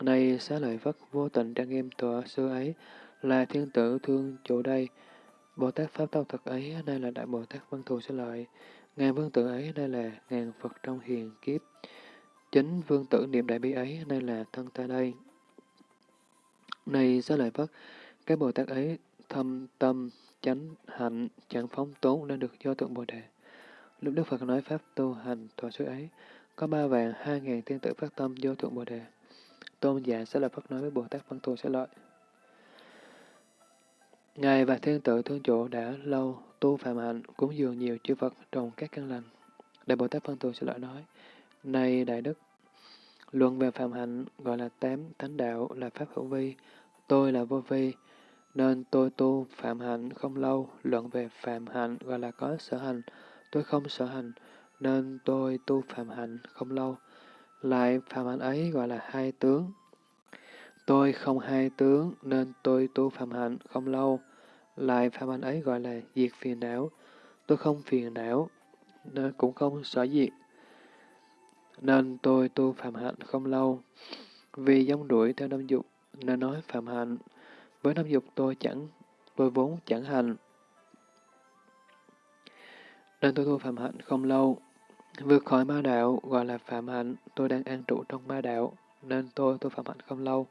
Nay xá lợi Phất vô tình trang nghiêm tọa sư ấy, là thiên tử thương chỗ đây. Bồ Tát Pháp Tâu Thật ấy, nay là Đại Bồ Tát Văn Thù Sư Lợi. Ngàn vương tử ấy, nay là ngàn Phật trong hiền kiếp. Chính vương tử niệm đại bi ấy, nay là thân ta đây. Này xá lợi Phất, các Bồ Tát ấy thâm tâm, chánh hạnh, chẳng phóng tốn nên được do tượng Bồ Đề. Lúc Đức Phật nói Pháp tu hành tòa suy ấy, có ba vàng hai ngàn tiên tử phát tâm vô thượng Bồ Đề. Tôn giả sẽ là Phật nói với Bồ Tát Văn Thù sẽ lợi. Ngài và thiên tự thương chủ đã lâu tu phạm hạnh, cúng dường nhiều chư Phật trong các căn lành. Đại Bồ Tát Văn Thù sẽ lợi nói, Này Đại Đức, luận về phạm hạnh gọi là tám thánh đạo là Pháp hữu vi, tôi là vô vi, nên tôi tu phạm hạnh không lâu, luận về phạm hạnh gọi là có sở hành, tôi không sở hành, nên tôi tu phạm hạnh không lâu. Lại phạm hạnh ấy gọi là hai tướng. Tôi không hai tướng, nên tôi tu phạm hạnh không lâu. Lại phạm hạnh ấy gọi là diệt phiền não. Tôi không phiền não, nên cũng không sở diệt. Nên tôi tu phạm hạnh không lâu. Vì giống đuổi theo năm dục, nên nói phạm hạnh. Với năm dục tôi chẳng, tôi vốn chẳng hành. Nên tôi tu phạm hạnh không lâu. Vượt khỏi ma đạo gọi là phạm hạnh, tôi đang an trụ trong ma đạo, nên tôi tu phạm hạnh không lâu.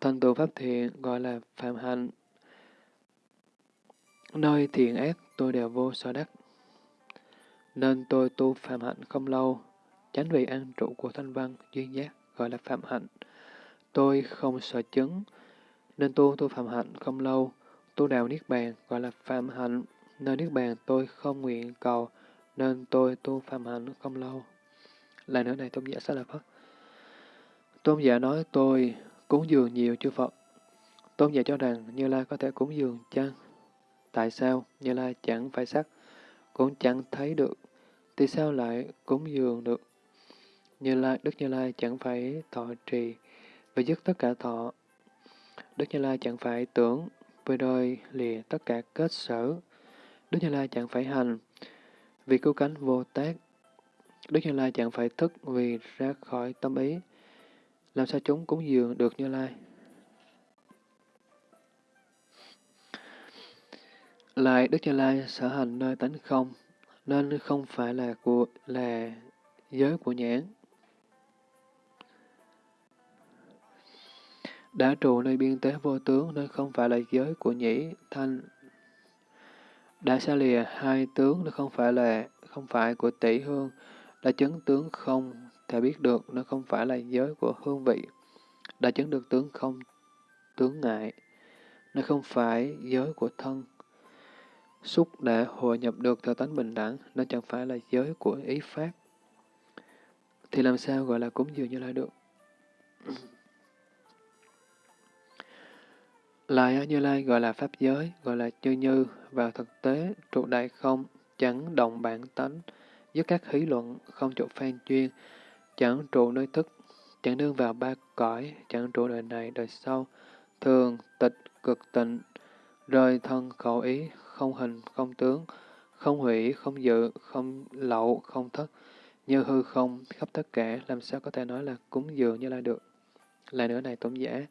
Thành tựu pháp thiện gọi là phạm hạnh. Nơi thiện ác tôi đều vô sở đắc. Nên tôi tu phạm hạnh không lâu. Chánh vị an trụ của thanh văn, duyên giác gọi là phạm hạnh. Tôi không sợ chứng, nên tu tu phạm hạnh không lâu. Tu đạo Niết Bàn gọi là phạm hạnh. Nơi Niết Bàn tôi không nguyện cầu, nên tôi tu phạm hạnh không lâu. Lại nữa này tôn giả sẽ là Phật. Tôn giả nói tôi cúng dường nhiều chư Phật. Tôn giả cho rằng Như Lai có thể cúng dường chăng? Tại sao Như Lai chẳng phải sắc, cũng chẳng thấy được, thì sao lại cúng dường được? Như Lai, Đức Như Lai chẳng phải thọ trì, và dứt tất cả thọ. Đức Như Lai chẳng phải tưởng, với đời lìa tất cả kết sở. Đức Như Lai chẳng phải hành, vì cứu cánh vô tác. Đức Như Lai chẳng phải thức vì ra khỏi tâm ý. Làm sao chúng cúng dường được Như Lai? Lại Đức Như Lai sở hành nơi tánh không, nên không phải là của là giới của nhãn. Đã trụ nơi biên tế vô tướng nên không phải là giới của nhĩ, thanh. Đã xa lìa hai tướng nó không phải là không phải của tỷ hương, đã chứng tướng không thể biết được nó không phải là giới của hương vị, đã chứng được tướng không tướng ngại, nó không phải giới của thân. Xúc đã hội nhập được theo tánh bình đẳng, nó chẳng phải là giới của ý pháp. Thì làm sao gọi là cúng dường như lai được? Lại Như Lai gọi là Pháp giới, gọi là chư Như, vào thực tế, trụ đại không, chẳng động bản tánh, với các hí luận, không trụ phan chuyên, chẳng trụ nơi thức, chẳng đương vào ba cõi, chẳng trụ đời này, đời sau, thường, tịch, cực tịnh, rời thân khẩu ý, không hình, không tướng, không hủy, không dự, không lậu, không thất, như hư không, khắp tất cả, làm sao có thể nói là cúng dường như là được. Lại nữa này tổng giả,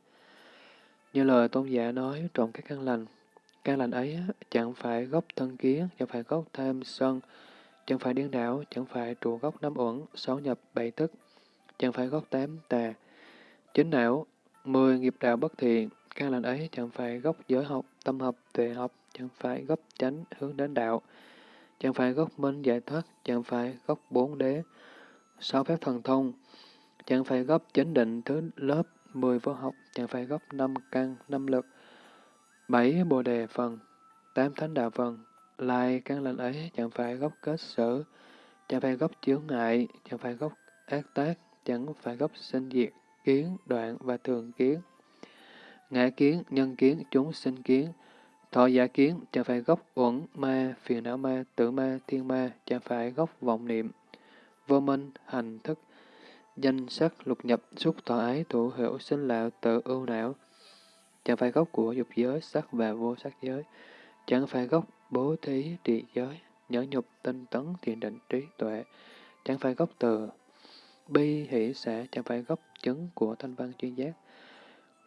như lời tôn giả nói trộm các căn lành, căn lành ấy chẳng phải gốc thân kiến, chẳng phải gốc tham sân, chẳng phải điên đảo, chẳng phải trụ gốc năm uẩn, sáu nhập bảy tức, chẳng phải gốc tám tà, chính não, mười nghiệp đạo bất thiện, căn lành ấy chẳng phải gốc giới học, tâm học, tuệ học, chẳng phải gốc chánh hướng đến đạo, chẳng phải gốc minh giải thoát, chẳng phải gốc bốn đế, sáu phép thần thông, chẳng phải gốc chánh định thứ lớp mười vô học, chẳng phải gốc năm căn, năm lực, bảy bồ đề phần, tám thánh đạo phần, lại căn lành ấy chẳng phải gốc kết sở, chẳng phải gốc chướng ngại, chẳng phải gốc ác tác, chẳng phải gốc sinh diệt, kiến, đoạn và thường kiến. Ngã kiến, nhân kiến, chúng sinh kiến, Thọ giả kiến, chẳng phải gốc uẩn ma, phiền não ma, tử ma, thiên ma, chẳng phải gốc vọng niệm, vô minh, hành thức, danh sắc, lục nhập, xúc thọ ái, thủ hữu, sinh lão, tự ưu não, chẳng phải gốc của dục giới, sắc và vô sắc giới, chẳng phải gốc bố thí, trì giới, nhẫn nhục, tinh tấn, thiền định, trí tuệ, chẳng phải gốc từ, bi, hỷ, xã, chẳng phải gốc chứng của thanh văn chuyên giác,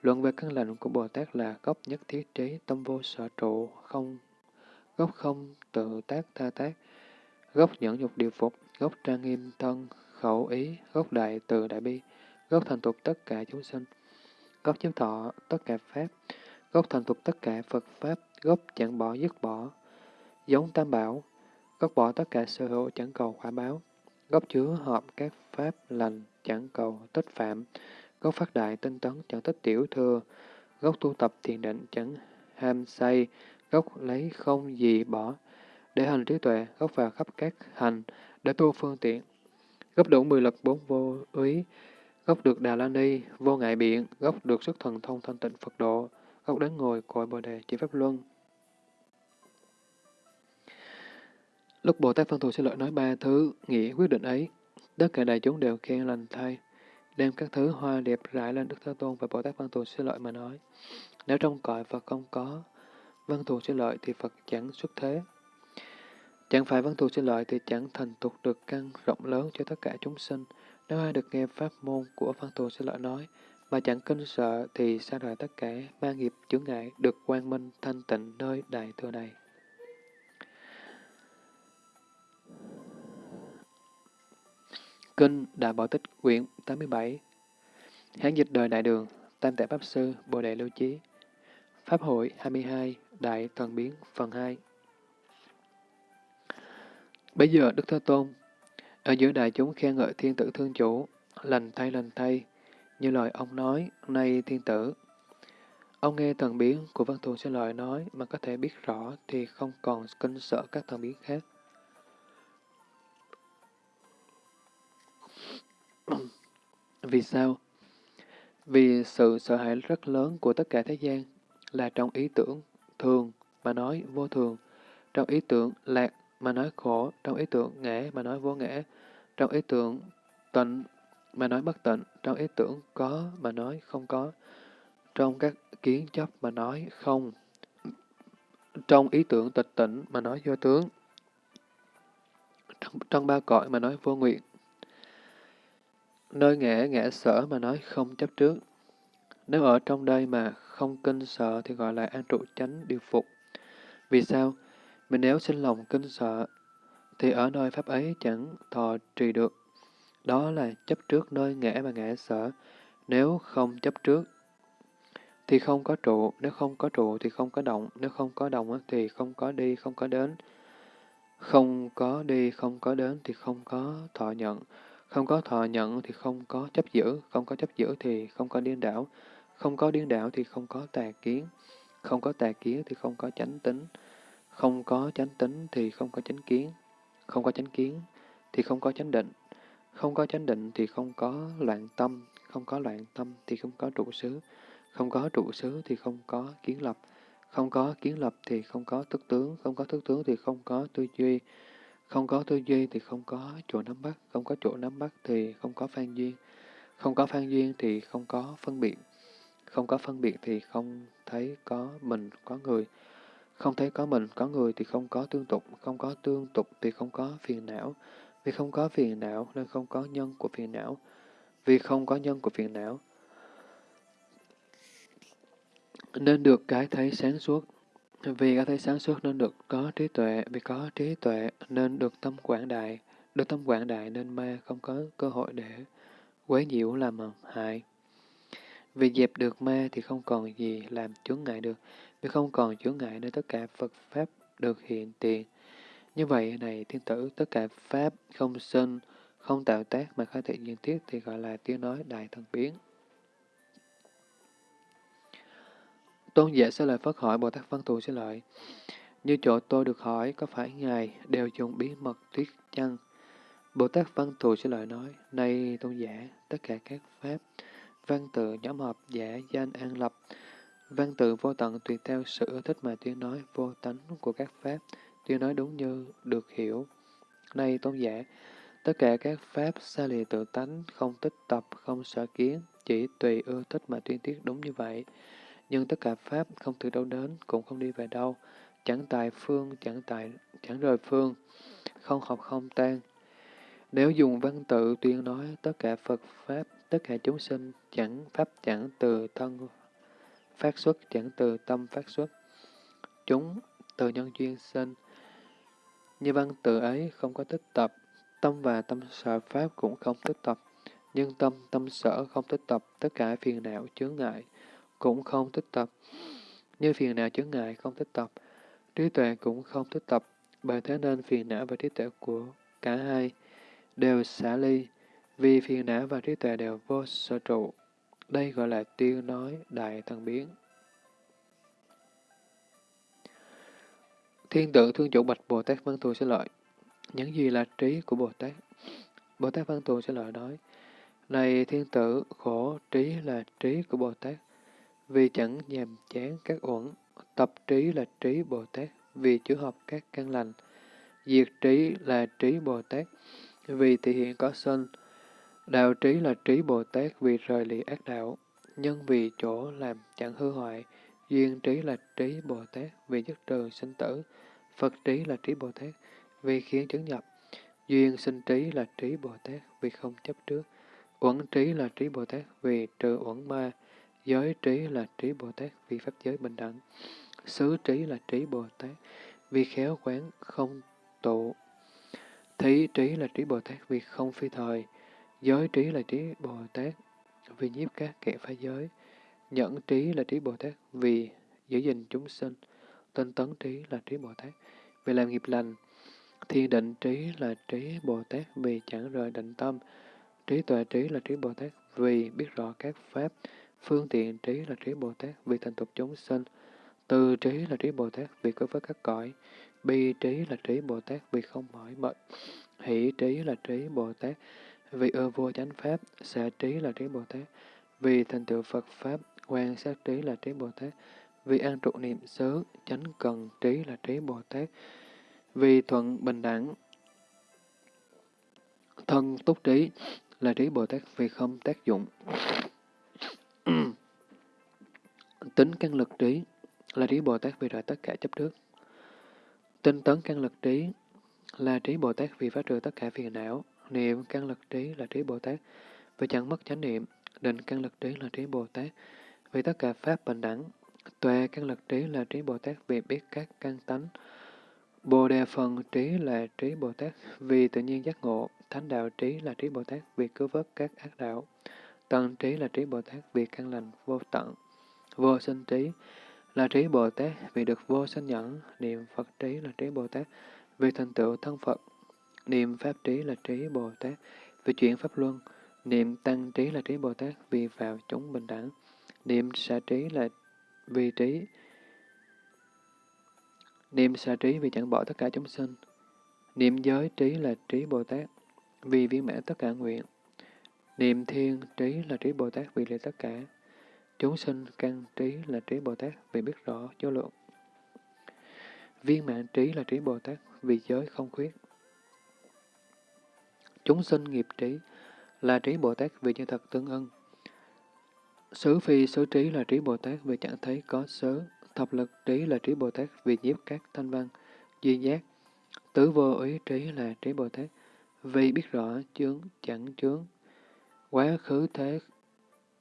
Luận về căn lành của Bồ Tát là gốc nhất thiết trí, tâm vô sở trụ, không gốc không tự tác tha tác, gốc nhẫn nhục điều phục, gốc trang nghiêm thân, khẩu ý, gốc đại từ đại bi, gốc thành tục tất cả chúng sinh, gốc chiếu thọ tất cả pháp, gốc thành tục tất cả Phật pháp, gốc chẳng bỏ dứt bỏ, giống tam bảo, gốc bỏ tất cả sở hữu chẳng cầu quả báo, gốc chứa hợp các pháp lành chẳng cầu tích phạm, Gốc phát đại tinh tấn chẳng tích tiểu thừa, gốc tu tập thiền định chẳng ham say, gốc lấy không gì bỏ, để hành trí tuệ, gốc vào khắp các hành, để tu phương tiện. Gốc đủ mười lực bốn vô úy, gốc được Đà La Ni, vô ngại biện, gốc được sức thần thông thanh tịnh Phật độ, gốc đến ngồi cội Bồ Đề chỉ Pháp Luân. Lúc Bồ Tát Văn Thù Sư Lợi nói ba thứ nghĩa quyết định ấy, tất cả đại chúng đều khen lành thay đem các thứ hoa đẹp rải lên Đức Thế Tôn và Bồ Tát Văn Thù Sư Lợi mà nói. Nếu trong cõi Phật không có Văn Thù Sư Lợi thì Phật chẳng xuất thế. Chẳng phải Văn Thù sinh Lợi thì chẳng thành tục được căn rộng lớn cho tất cả chúng sinh. Nếu ai được nghe pháp môn của Văn Thù sinh Lợi nói, mà chẳng kinh sợ thì xa rời tất cả ma nghiệp chướng ngại được quang minh thanh tịnh nơi đại thừa này. Kinh Đại Bảo Tích quyển 87 Hán dịch đời Đại Đường Tam Tạng Pháp Sư Bồ Đề Lưu Chí Pháp hội 22 Đại Thần Biến phần 2 Bây giờ Đức Thế Tôn ở giữa đại chúng khen ngợi thiên tử thương chủ lành thay lành thay như lời ông nói nay thiên tử Ông nghe thần biến của Văn Thù sẽ lời nói mà có thể biết rõ thì không còn kinh sợ các thần biến khác. Vì sao? Vì sự sợ hãi rất lớn của tất cả thế gian là trong ý tưởng thường mà nói vô thường, trong ý tưởng lạc mà nói khổ, trong ý tưởng ngã mà nói vô ngã, trong ý tưởng tịnh mà nói bất tịnh, trong ý tưởng có mà nói không có, trong các kiến chấp mà nói không, trong ý tưởng tịch tỉnh mà nói vô tướng, trong, trong ba cõi mà nói vô nguyện, Nơi ngã ngã sở mà nói không chấp trước. Nếu ở trong đây mà không kinh sợ thì gọi là an trụ chánh điều phục. Vì sao? Mình nếu sinh lòng kinh sợ, thì ở nơi pháp ấy chẳng thọ trì được. Đó là chấp trước nơi ngã mà ngã sở. Nếu không chấp trước, thì không có trụ. Nếu không có trụ thì không có động. Nếu không có động thì không có đi, không có đến. Không có đi, không có đến thì không có thọ nhận. Không có thọ nhận thì không có chấp giữ, không có chấp giữ thì không có điên đảo, không có điên đảo thì không có tà kiến, không có tà kiến thì không có chánh tính, không có chánh tính thì không có chánh kiến, không có chánh kiến thì không có chánh định, không có chánh định thì không có loạn tâm, không có loạn tâm thì không có trụ xứ, không có trụ xứ thì không có kiến lập, không có kiến lập thì không có thức tướng, không có thức tướng thì không có tư duy, không có tư duy thì không có chỗ nắm bắt, không có chỗ nắm bắt thì không có phan duyên, không có phan duyên thì không có phân biệt, không có phân biệt thì không thấy có mình, có người, không thấy có mình, có người thì không có tương tục, không có tương tục thì không có phiền não, vì không có phiền não nên không có nhân của phiền não, vì không có nhân của phiền não nên được cái thấy sáng suốt. Vì cái thấy sáng suốt nên được có trí tuệ, vì có trí tuệ nên được tâm quảng đại, được tâm quảng đại nên ma không có cơ hội để quấy nhiễu làm hại. Vì dẹp được ma thì không còn gì làm chướng ngại được, vì không còn chướng ngại nên tất cả Phật Pháp được hiện tiền. Như vậy này thiên tử, tất cả Pháp không sinh, không tạo tác mà khai thị nhiên thiết thì gọi là tiếng nói đại thần biến. Tôn giả sẽ lời Phất hỏi Bồ Tát Văn Thù sẽ lợi. Như chỗ tôi được hỏi, có phải Ngài đều dùng bí mật thuyết chăng? Bồ Tát Văn Thù sẽ lợi nói, Này Tôn giả, tất cả các Pháp, văn tự nhóm hợp giả danh an lập, Văn tự vô tận tùy theo sự ưa thích mà tuyên nói vô tánh của các pháp, tuyên nói đúng như được hiểu. Nay tôn giả, tất cả các pháp xa lìa tự tánh, không tích tập, không sở kiến, chỉ tùy ưa thích mà tuyên tiết đúng như vậy. Nhưng tất cả pháp không từ đâu đến, cũng không đi về đâu, chẳng tại phương, chẳng tại, chẳng rời phương, không học không tan. Nếu dùng văn tự tuyên nói tất cả Phật Pháp, tất cả chúng sinh, chẳng Pháp chẳng từ thân phát xuất, chẳng từ tâm phát xuất. Chúng từ nhân duyên sinh. Như văn tự ấy không có tích tập, tâm và tâm sở Pháp cũng không tích tập. Nhưng tâm, tâm sở không tích tập, tất cả phiền não chướng ngại cũng không tích tập. Như phiền não chướng ngại không tích tập, trí tuệ cũng không tích tập, bởi thế nên phiền não và trí tuệ của cả hai đều xả ly, vì phiền não và trí tuệ đều vô sở trụ. Đây gọi là tiêu nói đại thần biến. Thiên tượng thương chủ bạch Bồ Tát Văn Thù sẽ lợi. Những gì là trí của Bồ Tát? Bồ Tát Văn Thù sẽ lợi nói, Này thiên tử, khổ trí là trí của Bồ Tát, vì chẳng nhàm chán các uẩn. Tập trí là trí Bồ Tát, vì chữa hợp các căn lành. Diệt trí là trí Bồ Tát, vì thể hiện có sân. Đạo trí là trí Bồ Tát vì rời lì ác đạo, nhân vì chỗ làm chẳng hư hoại. Duyên trí là trí Bồ Tát vì dứt trừ sinh tử. Phật trí là trí Bồ Tát vì khiến chứng nhập. Duyên sinh trí là trí Bồ Tát vì không chấp trước. Uẩn trí là trí Bồ Tát vì trừ uẩn ma. Giới trí là trí Bồ Tát vì pháp giới bình đẳng. Xứ trí là trí Bồ Tát vì khéo quán không tụ. Thí trí là trí Bồ Tát vì không phi thời. Giới trí là trí Bồ Tát vì nhiếp các kẻ phá giới. Nhẫn trí là trí Bồ Tát, vì giữ gìn chúng sinh. Tinh tấn trí là trí Bồ Tát, vì làm nghiệp lành. Thiên định trí là trí Bồ Tát, vì chẳng rời định tâm. Trí tuệ trí là trí Bồ Tát, vì biết rõ các pháp. Phương tiện trí là trí Bồ Tát, vì thành tục chúng sinh. Từ trí là trí Bồ Tát, vì có với các cõi. Bi trí là trí Bồ Tát, vì không mỏi mệt. Hỷ trí là trí Bồ Tát vì ưa vua chánh pháp. xả trí là trí Bồ Tát vì thành tựu Phật Pháp. Quan sát trí là trí Bồ Tát vì an trụ niệm xứ. Chánh cần trí là trí Bồ Tát vì thuận bình đẳng. Thân túc trí là trí Bồ Tát vì không tác dụng. Tính căn lực trí là trí Bồ Tát vì rời tất cả chấp trước. Tinh tấn căn lực trí là trí Bồ Tát vì phá trừ tất cả phiền não. Niệm căn lực trí là trí Bồ Tát vì chẳng mất chánh niệm. Định căn lực trí là trí Bồ Tát vì tất cả pháp bình đẳng. Tuệ căn lực trí là trí Bồ Tát vì biết các căn tánh. Bồ đề phần trí là trí Bồ Tát vì tự nhiên giác ngộ. Thánh đạo trí là trí Bồ Tát vì cứu vớt các ác đạo. Tận trí là trí Bồ Tát vì căn lành vô tận. Vô sinh trí là trí Bồ Tát vì được vô sinh nhẫn, niệm Phật trí là trí Bồ Tát vì thành tựu thân Phật, niệm Pháp trí là trí Bồ Tát. Vì chuyển Pháp Luân, niệm Tăng trí là trí Bồ Tát vì vào chúng bình đẳng, niệm xả trí là vì trí, niệm xả trí vì chẳng bỏ tất cả chúng sinh, niệm giới trí là trí Bồ Tát vì viên mãn tất cả nguyện, niệm thiên trí là trí Bồ Tát vì lệ tất cả, Chúng sinh căn trí là trí Bồ Tát vì biết rõ vô lượng. Viên mạng trí là trí Bồ Tát vì giới không khuyết. Chúng sinh nghiệp trí là trí Bồ Tát vì như thật tương ưng. Xứ phi xứ trí là trí Bồ Tát vì chẳng thấy có xứ. Thập lực trí là trí Bồ Tát vì nhiếp các thanh văn, duy giác. Tứ vô ý trí là trí Bồ Tát vì biết rõ chướng chẳng chướng. Quá khứ thế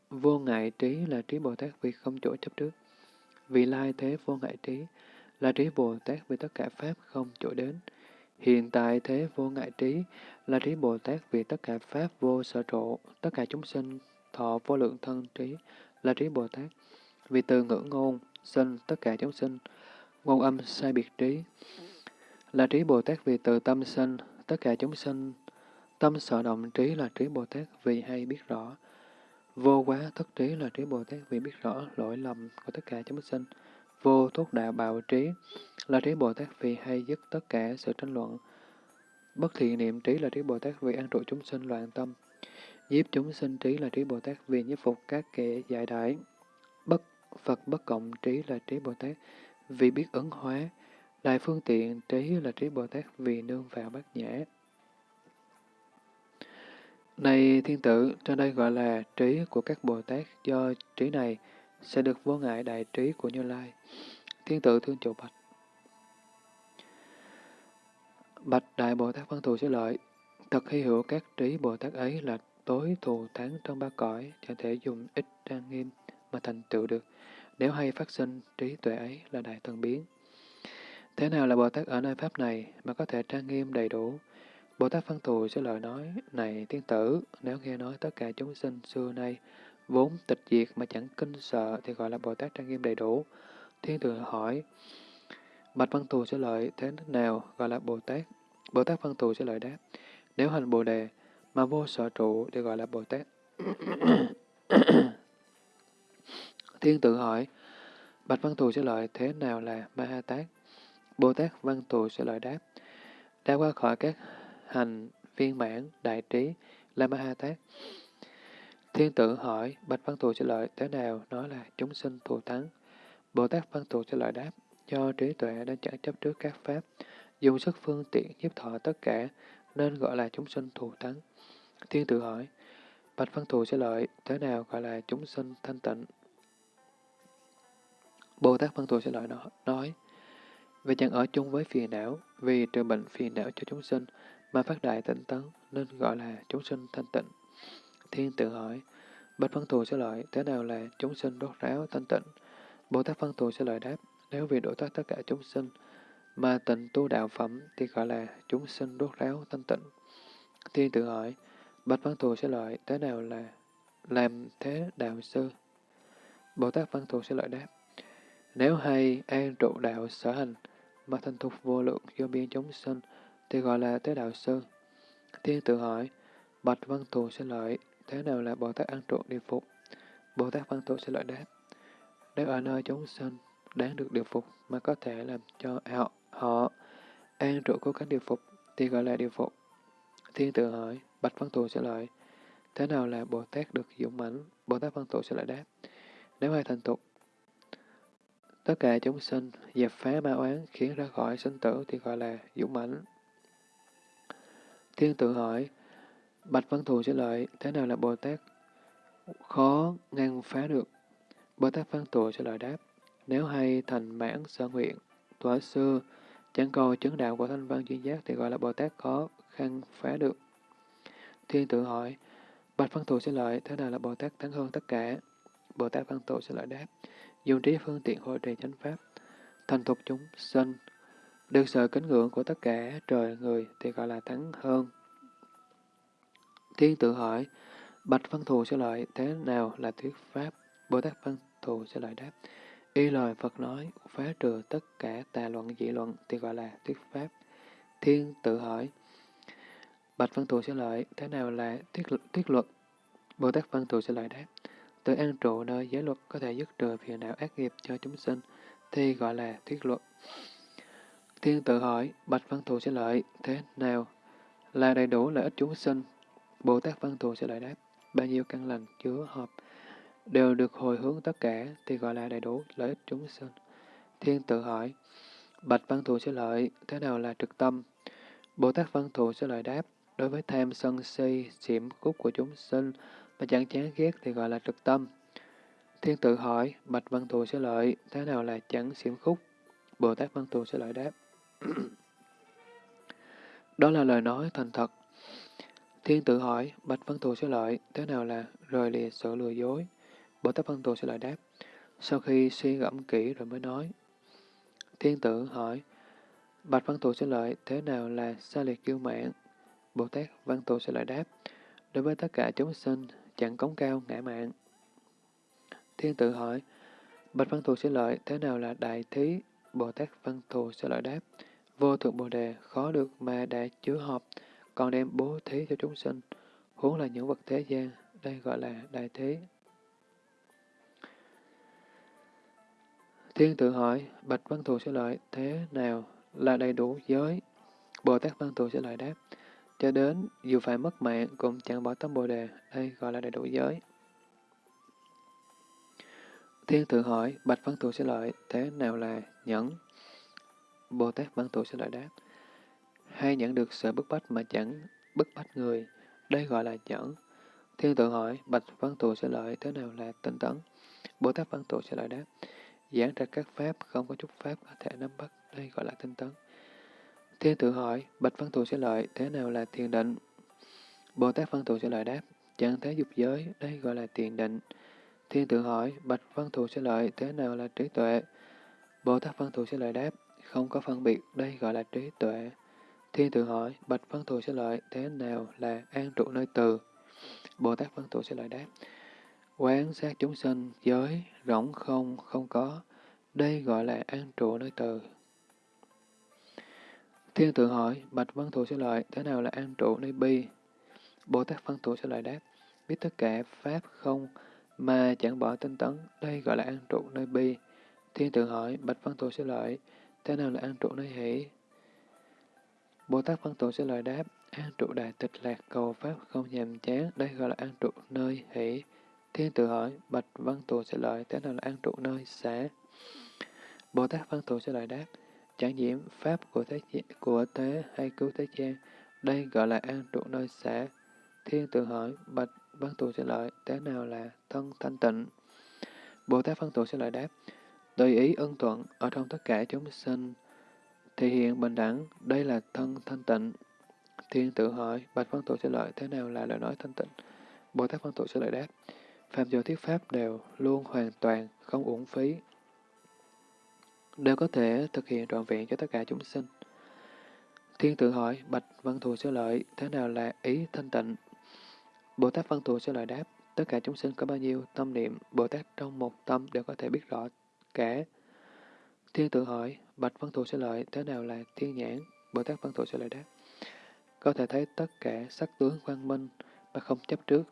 Vô ngại trí là trí Bồ Tát vì không chỗ chấp trước. vì lai thế vô ngại trí là trí Bồ Tát vì tất cả Pháp không chỗ đến. Hiện tại thế vô ngại trí là trí Bồ Tát vì tất cả Pháp vô sở trụ, tất cả chúng sinh thọ vô lượng thân trí là trí Bồ Tát. Vì từ ngữ ngôn, sinh tất cả chúng sinh, ngôn âm sai biệt trí là trí Bồ Tát vì từ tâm sinh, tất cả chúng sinh, tâm sở động trí là trí Bồ Tát vì hay biết rõ. Vô quá thất trí là trí Bồ Tát vì biết rõ lỗi lầm của tất cả chúng sinh. Vô thúc đạo bạo trí là trí Bồ Tát vì hay dứt tất cả sự tranh luận. Bất thiện niệm trí là trí Bồ Tát vì an trụ chúng sinh loạn tâm. Nhiếp chúng sinh trí là trí Bồ Tát vì nhiếp phục các kẻ giải đại. Bất Phật bất cộng trí là trí Bồ Tát vì biết ứng hóa, đại phương tiện trí là trí Bồ Tát vì nương vào bát nhã. Này thiên tử, trên đây gọi là trí của các Bồ Tát, do trí này sẽ được vô ngại đại trí của Như Lai. Thiên tử thương chủ bạch. Bạch Đại Bồ Tát Văn Thù sẽ lợi, thật hy hữu các trí Bồ Tát ấy là tối thù thắng trong ba cõi, chẳng thể dùng ít trang nghiêm mà thành tựu được, nếu hay phát sinh trí tuệ ấy là đại thần biến. Thế nào là Bồ Tát ở nơi Pháp này mà có thể trang nghiêm đầy đủ? Bồ Tát Văn Thù sẽ lời nói, này tiên tử, nếu nghe nói tất cả chúng sinh xưa nay vốn tịch diệt mà chẳng kinh sợ thì gọi là Bồ Tát trang nghiêm đầy đủ. Thiên tử hỏi, Bạch Văn Thù sẽ lợi thế nào gọi là Bồ Tát? Bồ Tát Văn Thù sẽ lợi đáp, nếu hành Bồ Đề mà vô sở trụ thì gọi là Bồ Tát. Thiên tử hỏi, Bạch Văn Thù sẽ lợi thế nào là Ma Ha Tát? Bồ Tát Văn Thù sẽ lợi đáp, đã qua khỏi các hành viên mãn đại trí là Ma Ha Tát. Thiên tử hỏi, Bạch Văn Thù sẽ lợi thế nào nói là chúng sinh thù thắng? Bồ Tát Văn Thù sẽ lợi đáp, do trí tuệ đã chẳng chấp trước các pháp, dùng sức phương tiện nhiếp thọ tất cả, nên gọi là chúng sinh thù thắng. Thiên tử hỏi, Bạch Văn Thù sẽ lợi, thế nào gọi là chúng sinh thanh tịnh? Bồ Tát Văn Thù sẽ lợi nói, vì chẳng ở chung với phiền não, vì trừ bệnh phiền não cho chúng sinh, mà phát đại tịnh tấn, nên gọi là chúng sinh thanh tịnh. Thiên tử hỏi, Bạch Văn Thù sẽ lợi, thế nào là chúng sinh đốt ráo thanh tịnh? Bồ Tát Văn Thù sẽ lợi đáp, nếu vì độ thoát tất cả chúng sinh, mà tịnh tu đạo phẩm thì gọi là chúng sinh đốt ráo thanh tịnh. Thiên tự hỏi, Bạch Văn Thù sẽ lợi, thế nào là làm thế đạo sư? Bồ Tát Văn Thù sẽ lợi đáp, nếu hay an trụ đạo sở hành, mà thành thục vô lượng do biên chúng sinh, thì gọi là thế đạo sư. Thiên tự hỏi, Bạch Văn Thù sẽ lợi, thế nào là Bồ Tát an trụ địa phục? Bồ Tát Văn Thù sẽ lợi đáp, nếu ở nơi chúng sinh đáng được điều phục mà có thể làm cho họ, họ an trụ cố gắng điều phục thì gọi là điều phục. Thiên tự hỏi, Bạch Văn Thù sẽ lợi, thế nào là Bồ Tát được dũng mãnh? Bồ Tát Văn Thù sẽ lợi đáp, nếu ai thành tục, tất cả chúng sinh dẹp phá ma oán khiến ra khỏi sinh tử thì gọi là dũng mãnh. Thiên tự hỏi, Bạch Văn Thù sẽ lợi, thế nào là Bồ Tát khó ngăn phá được? Bồ Tát Văn Thù sẽ lợi đáp, nếu hay thành mãn sở nguyện, tuổi xưa, chẳng cầu chứng đạo của thanh văn chuyên giác thì gọi là Bồ Tát khó khăn phá được. Thiên tự hỏi, Bạch Văn Thù sẽ lợi, thế nào là Bồ Tát thắng hơn tất cả? Bồ Tát Văn Thù sẽ lợi đáp, dùng trí phương tiện hội trì chánh pháp, thành thục chúng sinh, được sự kính ngưỡng của tất cả trời người thì gọi là thắng hơn. Thiên tự hỏi, Bạch Văn Thù sẽ lợi, thế nào là thuyết pháp? Bồ Tát Văn Thù sẽ lợi đáp, Y lời Phật nói, phá trừ tất cả tà luận dị luận thì gọi là thuyết pháp. Thiên tự hỏi, Bạch Văn Thù sẽ lợi, thế nào là thuyết, thuyết luật? Bồ Tát Văn Thù sẽ lợi đáp, tự an trụ nơi giới luật có thể dứt trừ phiền não ác nghiệp cho chúng sinh, thì gọi là thuyết luật. Thiên tự hỏi, Bạch Văn Thù sẽ lợi, thế nào là đầy đủ lợi ích chúng sinh? Bồ Tát Văn Thù sẽ lợi đáp, bao nhiêu căn lành chứa hợp, đều được hồi hướng tất cả thì gọi là đầy đủ lợi ích chúng sinh. Thiên tự hỏi, Bạch Văn Thù sẽ lợi, thế nào là trực tâm? Bồ Tát Văn Thù sẽ lợi đáp, đối với tham sân si, xiểm khúc của chúng sinh mà chẳng chán ghét thì gọi là trực tâm. Thiên tự hỏi, Bạch Văn Thù sẽ lợi, thế nào là chẳng xiểm khúc? Bồ Tát Văn Thù sẽ lợi đáp. Đó là lời nói thành thật. Thiên tự hỏi, Bạch Văn Thù sẽ lợi, thế nào là rời lìa sự lừa dối? Bồ Tát Văn Tù sẽ lại đáp. Sau khi suy gẫm kỹ rồi mới nói. Thiên tử hỏi, Bạch Văn Tù sẽ lợi, thế nào là xa liệt kiêu mạn? Bồ Tát Văn Tù sẽ lại đáp, đối với tất cả chúng sinh, chẳng cống cao ngã mạng. Thiên tử hỏi, Bạch Văn Thù sẽ lợi, thế nào là đại thí? Bồ Tát Văn Thù sẽ lợi đáp, vô thượng Bồ Đề khó được mà đã chứa họp còn đem bố thí cho chúng sinh, huống là những vật thế gian, đây gọi là đại thí. Thiên tự hỏi, Bạch Văn Thù sẽ lợi thế nào là đầy đủ giới? Bồ Tát Văn Thù sẽ lợi đáp, cho đến dù phải mất mạng cũng chẳng bỏ tâm Bồ Đề, đây gọi là đầy đủ giới. Thiên tự hỏi, Bạch Văn Thù sẽ lợi, thế nào là nhẫn? Bồ Tát Văn Thù sẽ lợi đáp. Hay nhẫn được sự bức bách mà chẳng bức bách người, đây gọi là nhẫn. Thiên tự hỏi, Bạch Văn Thù sẽ lợi, thế nào là tinh tấn? Bồ Tát Văn Thù sẽ lợi đáp. Giảng ra các pháp, không có chút pháp có thể nắm bắt, đây gọi là tinh tấn. Thiên tự hỏi, Bạch Văn Thù sẽ lợi, thế nào là thiền định? Bồ Tát Văn Thù sẽ lợi đáp, chẳng thế dục giới, đây gọi là thiền định. Thiên tự hỏi, Bạch Văn Thù sẽ lợi, thế nào là trí tuệ? Bồ Tát Văn Thù sẽ lợi đáp, không có phân biệt, đây gọi là trí tuệ. Thiên tự hỏi, Bạch Văn Thù sẽ lợi, thế nào là an trụ nơi từ? Bồ Tát Văn Thù sẽ lợi đáp, quán sát chúng sinh, giới, rỗng không, không có, đây gọi là an trụ nơi từ. Thiên tự hỏi, Bạch Văn Thù sẽ lợi, thế nào là an trụ nơi bi? Bồ Tát Văn Thù sẽ lợi đáp, biết tất cả Pháp không, mà chẳng bỏ tinh tấn, đây gọi là an trụ nơi bi. Thiên tự hỏi, Bạch Văn Thù sẽ lợi, thế nào là an trụ nơi hỷ? Bồ Tát Văn Thù sẽ lợi đáp, an trụ đại tịch lạc cầu Pháp không nhàm chán, đây gọi là an trụ nơi hỷ. Thiên tự hỏi, Bạch Văn Thù sẽ lợi, thế nào là an trụ nơi xả? Bồ Tát Văn Thù sẽ lợi đáp, chẳng nhiễm Pháp của thế, của thế hay cứu thế gian, đây gọi là an trụ nơi xả. Thiên tự hỏi, Bạch Văn Thù sẽ lợi, thế nào là thân thanh tịnh? Bồ Tát Văn Thù sẽ lợi đáp, tùy ý ân thuận ở trong tất cả chúng sinh, thể hiện bình đẳng, đây là thân thanh tịnh. Thiên tự hỏi, Bạch Văn Thù sẽ lợi, thế nào là lời nói thanh tịnh? Bồ Tát Văn Thù sẽ lợi đáp, Phạm do thuyết pháp đều luôn hoàn toàn, không uổng phí, đều có thể thực hiện trọn vẹn cho tất cả chúng sinh. Thiên tự hỏi, Bạch Văn Thù sơ lợi, thế nào là ý thanh tịnh? Bồ Tát Văn Thù sơ lợi đáp, tất cả chúng sinh có bao nhiêu tâm niệm, Bồ Tát trong một tâm đều có thể biết rõ cả. Thiên tự hỏi, Bạch Văn Thù sơ lợi, thế nào là thiên nhãn? Bồ Tát Văn Thù sơ lợi đáp, có thể thấy tất cả sắc tướng quang minh mà không chấp trước.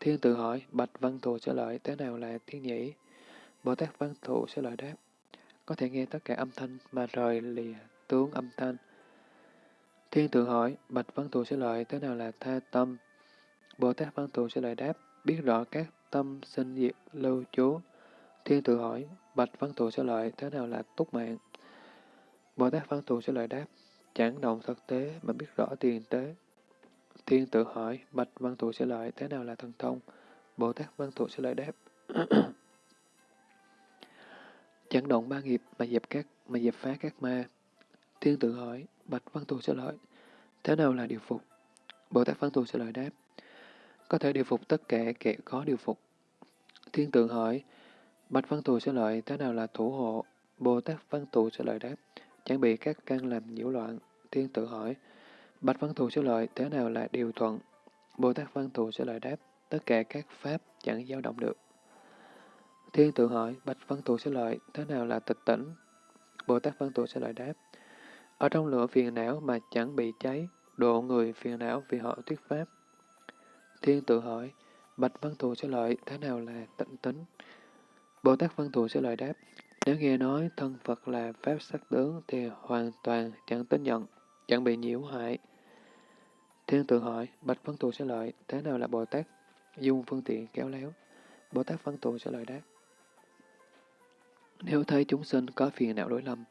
Thiên tự hỏi, Bạch Văn Thù sẽ lợi, thế nào là thiên nhĩ? Bồ Tát Văn Thù sẽ lợi đáp, có thể nghe tất cả âm thanh mà rời lìa tướng âm thanh. Thiên tự hỏi, Bạch Văn Thù sẽ lợi, thế nào là tha tâm? Bồ Tát Văn Thù sẽ lợi đáp, biết rõ các tâm sinh diệt lưu trú. Thiên tự hỏi, Bạch Văn Thù sẽ lợi, thế nào là túc mạng? Bồ Tát Văn Thù sẽ lợi đáp, chẳng động thực tế mà biết rõ tiền tế. Thiên tự hỏi, Bạch Văn Thù sẽ lợi, thế nào là thần thông? Bồ Tát Văn Thù sẽ lợi đáp. chẳng động ba nghiệp mà dẹp các mà dẹp phá các ma. Thiên tự hỏi, Bạch Văn Thù sẽ lợi, thế nào là điều phục? Bồ Tát Văn Thù sẽ lợi đáp, có thể điều phục tất cả kẻ có điều phục. Thiên tượng hỏi, Bạch Văn Thù sẽ lợi, thế nào là thủ hộ? Bồ Tát Văn Thù sẽ lợi đáp, chẳng bị các căn làm nhiễu loạn. Thiên tự hỏi, Bạch Văn Thù sẽ lợi, thế nào là điều thuận? Bồ Tát Văn Thù sẽ lợi đáp, tất cả các pháp chẳng dao động được. Thiên tự hỏi, Bạch Văn Thù sẽ lợi, thế nào là tịch tỉnh? Bồ Tát Văn Thù sẽ lợi đáp, ở trong lửa phiền não mà chẳng bị cháy, độ người phiền não vì họ thuyết pháp. Thiên tự hỏi, Bạch Văn Thù sẽ lợi, thế nào là tịnh tính? Bồ Tát Văn Thù sẽ lợi đáp, nếu nghe nói thân Phật là Pháp sắc tướng thì hoàn toàn chẳng tính nhận, chẳng bị nhiễu hại. Thiên tự hỏi, Bạch Văn Thù sẽ lợi, thế nào là Bồ Tát? Dung phương tiện kéo léo. Bồ Tát Văn Thù sẽ lợi đáp. Nếu thấy chúng sinh có phiền não đối lầm,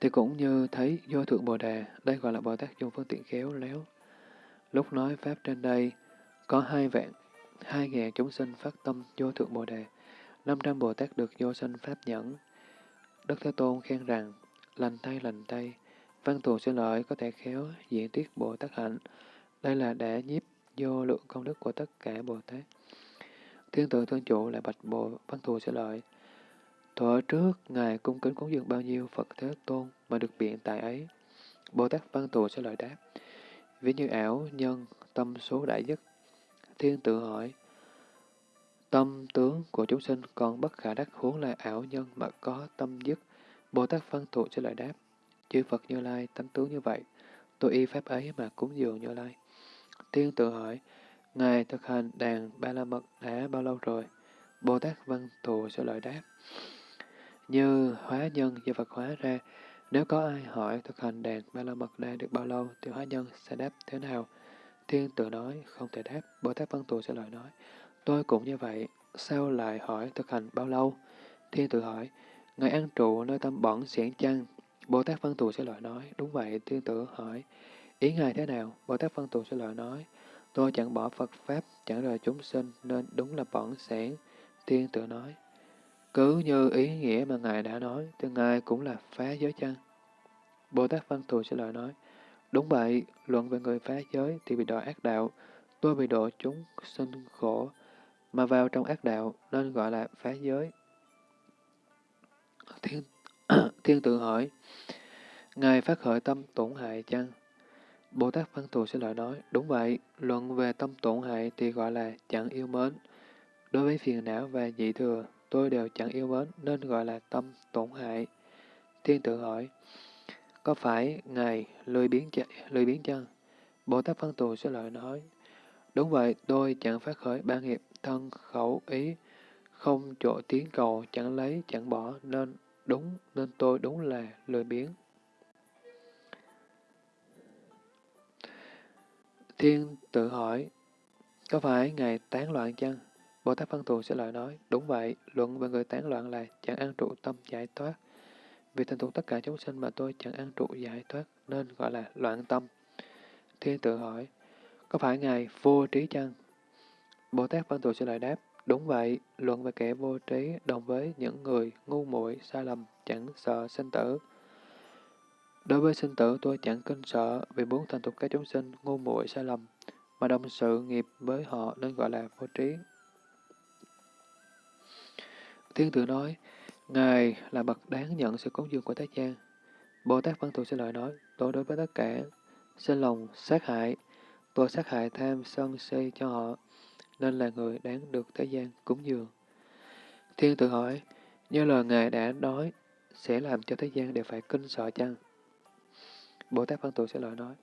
thì cũng như thấy do thượng Bồ Đề, đây gọi là Bồ Tát dùng phương tiện khéo léo. Lúc nói Pháp trên đây, có hai vạn, hai ngàn chúng sinh phát tâm vô thượng Bồ Đề, năm trăm Bồ Tát được vô sinh Pháp nhẫn. Đức Thế Tôn khen rằng, lành tay lành tay, văn thù sẽ lợi có thể khéo diễn tiết Bồ Tát hạnh. Đây là để nhiếp vô lượng công đức của tất cả Bồ Tát. Thiên tự thương chủ lại bạch Bồ văn thù sẽ lợi. Thuở trước, Ngài cung kính cúng dường bao nhiêu Phật Thế Tôn mà được biện tại ấy. Bồ Tát văn thù sẽ lợi đáp. Ví như ảo, nhân, tâm số đại nhất. Thiên tự hỏi, tâm tướng của chúng sinh còn bất khả đắc huống là ảo nhân mà có tâm dứt. Bồ Tát Văn Thụ sẽ lại đáp, chư Phật Như Lai tánh tướng như vậy, tôi y pháp ấy mà cúng dường Như Lai. Thiên tự hỏi, Ngài thực hành đàn ba la mật đã bao lâu rồi? Bồ Tát Văn Thù sẽ lợi đáp, như hóa nhân do Phật hóa ra, nếu có ai hỏi thực hành đàn ba la mật đa được bao lâu thì hóa nhân sẽ đáp thế nào? Thiên tự nói, không thể đáp. Bồ Tát Văn thù sẽ lời nói, tôi cũng như vậy. sao lại hỏi thực hành bao lâu? Thiên tự hỏi, Ngài ăn trụ nơi tâm bẩn xiển chăng? Bồ Tát Văn Tù sẽ lời nói, đúng vậy, thiên tử hỏi, ý Ngài thế nào? Bồ Tát Văn Tù sẽ lời nói, tôi chẳng bỏ Phật Pháp, chẳng rời chúng sinh, nên đúng là bẩn sẻn. Thiên tử nói, cứ như ý nghĩa mà Ngài đã nói, thì Ngài cũng là phá giới chăng? Bồ Tát Văn Thù sẽ lời nói, đúng vậy, luận về người phá giới thì bị đọa ác đạo, tôi bị độ chúng sinh khổ, mà vào trong ác đạo nên gọi là phá giới. Thiên, thiên tự hỏi, Ngài phát khởi tâm tổn hại chăng? Bồ Tát Văn Thù sẽ lại nói, đúng vậy, luận về tâm tổn hại thì gọi là chẳng yêu mến. Đối với phiền não và dị thừa, tôi đều chẳng yêu mến nên gọi là tâm tổn hại. Thiên tự hỏi, có phải Ngài lười biến, ch lười biến chăng? Bồ Tát Văn thù sẽ lợi nói, đúng vậy, tôi chẳng phát khởi ba nghiệp thân khẩu ý, không chỗ tiến cầu, chẳng lấy, chẳng bỏ, nên đúng, nên tôi đúng là lười biếng. Thiên tự hỏi, có phải Ngài tán loạn chăng? Bồ Tát Văn Tù sẽ lời nói, đúng vậy, luận về người tán loạn là chẳng ăn trụ tâm giải thoát. Vì thành thuộc tất cả chúng sinh mà tôi chẳng ăn trụ giải thoát, nên gọi là loạn tâm. Thiên tự hỏi, có phải Ngài vô trí chăng? Bồ Tát Văn Tù sẽ lời đáp, đúng vậy, luận về kẻ vô trí đồng với những người ngu muội sai lầm, chẳng sợ sinh tử. Đối với sinh tử tôi chẳng kinh sợ vì muốn thành tục các chúng sinh ngu muội sai lầm, mà đồng sự nghiệp với họ nên gọi là vô trí. Thiên tử nói, Ngài là bậc đáng nhận sự cúng dường của Thế gian. Bồ Tát Văn Thù sẽ lời nói, tôi đối với tất cả, sinh lòng sát hại, tôi sát hại tham sân si cho họ, nên là người đáng được thế gian cúng dường. Thiên tự hỏi, như lời Ngài đã nói, sẽ làm cho thế gian đều phải kinh sợ chăng? Bồ Tát Văn Tụ sẽ lời nói,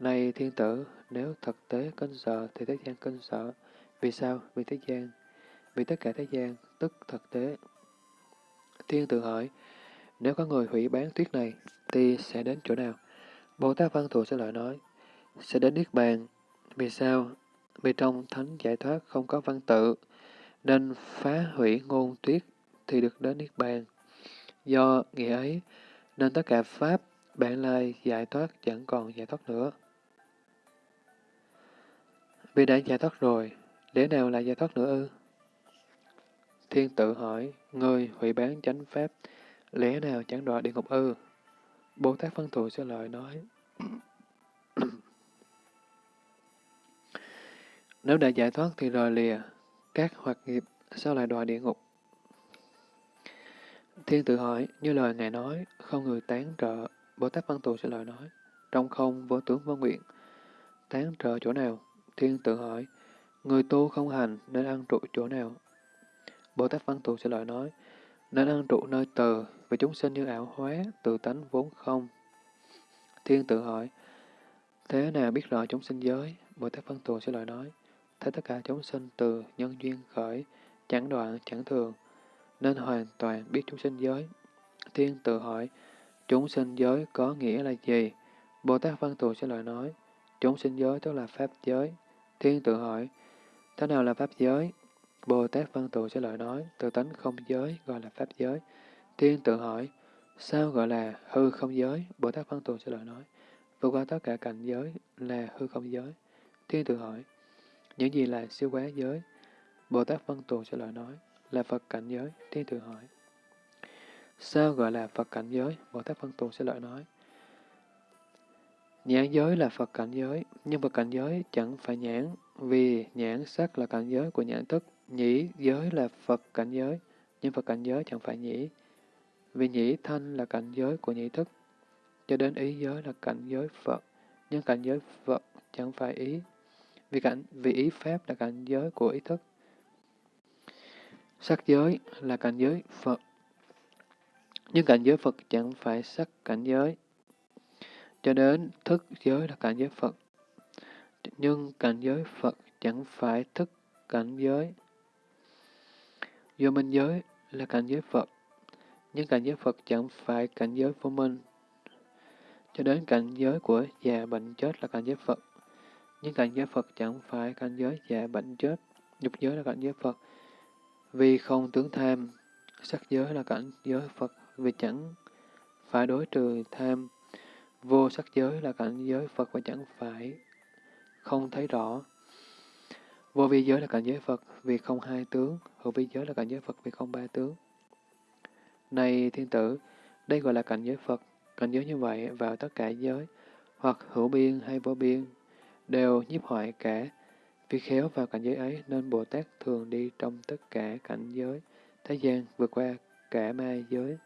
Này thiên tử, nếu thực tế kinh sợ thì thế gian kinh sợ. Vì sao? Vì thế gian. Vì tất cả thế gian, tức thực tế. Thiên tự hỏi, nếu có người hủy bán tuyết này, thì sẽ đến chỗ nào? Bồ Tát Văn Thù sẽ lại nói, sẽ đến Niết Bàn. Vì sao? Vì trong thánh giải thoát không có văn tự, nên phá hủy ngôn tuyết thì được đến Niết Bàn. Do nghĩa ấy, nên tất cả Pháp, bản lai giải thoát chẳng còn giải thoát nữa. Vì đã giải thoát rồi, lẽ nào là giải thoát nữa ư? Thiên tự hỏi, người hủy bán chánh pháp, lẽ nào chẳng đọa địa ngục ư? Bồ Tát Phân Thù sẽ lời nói. Nếu đã giải thoát thì rời lìa, các hoạt nghiệp sao lại đọa địa ngục? Thiên tự hỏi, như lời Ngài nói, không người tán trợ, Bồ Tát Văn Tù sẽ lời nói, trong không vô tướng vô nguyện, tán trợ chỗ nào? Thiên tự hỏi, người tu không hành nên ăn trụ chỗ nào? Bồ Tát Văn Tù sẽ lời nói, nên ăn trụ nơi từ, vì chúng sinh như ảo hóa, tự tánh vốn không. Thiên tự hỏi, thế nào biết rõ chúng sinh giới? Bồ Tát Văn Tù sẽ lời nói, thấy tất cả chúng sinh từ nhân duyên khởi, chẳng đoạn, chẳng thường, nên hoàn toàn biết chúng sinh giới. Thiên tự hỏi, chúng sinh giới có nghĩa là gì? Bồ Tát Văn Tù sẽ lời nói, chúng sinh giới tức là Pháp giới. Thiên tự hỏi, thế nào là Pháp giới? Bồ Tát Văn Tù sẽ lời nói, tự tánh không giới gọi là Pháp giới. Thiên tự hỏi, sao gọi là hư không giới? Bồ Tát Văn Tù sẽ lời nói, vượt qua tất cả cảnh giới là hư không giới. Thiên tự hỏi, những gì là siêu quá giới? Bồ Tát Văn Tù sẽ lời nói, là Phật cảnh giới. Thiên thượng hỏi, sao gọi là Phật cảnh giới? Bồ Tát Văn Tù sẽ lời nói, Nhãn giới là Phật cảnh giới, nhưng Phật cảnh giới chẳng phải nhãn, vì nhãn sắc là cảnh giới của nhãn thức. Nhĩ giới là Phật cảnh giới, nhưng Phật cảnh giới chẳng phải nhĩ. Vì nhĩ thanh là cảnh giới của nhĩ thức, cho đến ý giới là cảnh giới Phật, nhưng cảnh giới Phật chẳng phải ý. Vì, cảnh, vì ý Pháp là cảnh giới của ý thức. Sắc giới là cảnh giới Phật, nhưng cảnh giới Phật chẳng phải sắc cảnh giới. Cho đến thức giới là cảnh giới Phật, nhưng cảnh giới Phật chẳng phải thức cảnh giới. Vô minh giới là cảnh giới Phật, nhưng cảnh giới Phật chẳng phải cảnh giới vô minh. Cho đến cảnh giới của già bệnh chết là cảnh giới Phật, nhưng cảnh giới Phật chẳng phải cảnh giới già bệnh chết. Nhục giới là cảnh giới Phật, Vì không tướng tham, sắc giới là cảnh giới Phật vì chẳng phải đối trừ tham. Vô sắc giới là cảnh giới Phật và chẳng phải không thấy rõ. Vô vi giới là cảnh giới Phật vì không hai tướng, hữu vi giới là cảnh giới Phật vì không ba tướng. Này thiên tử, đây gọi là cảnh giới Phật. Cảnh giới như vậy vào tất cả giới, hoặc hữu biên hay vô biên, đều nhiếp hoại cả. Vì khéo vào cảnh giới ấy nên Bồ Tát thường đi trong tất cả cảnh giới, thế gian vượt qua cả ma giới.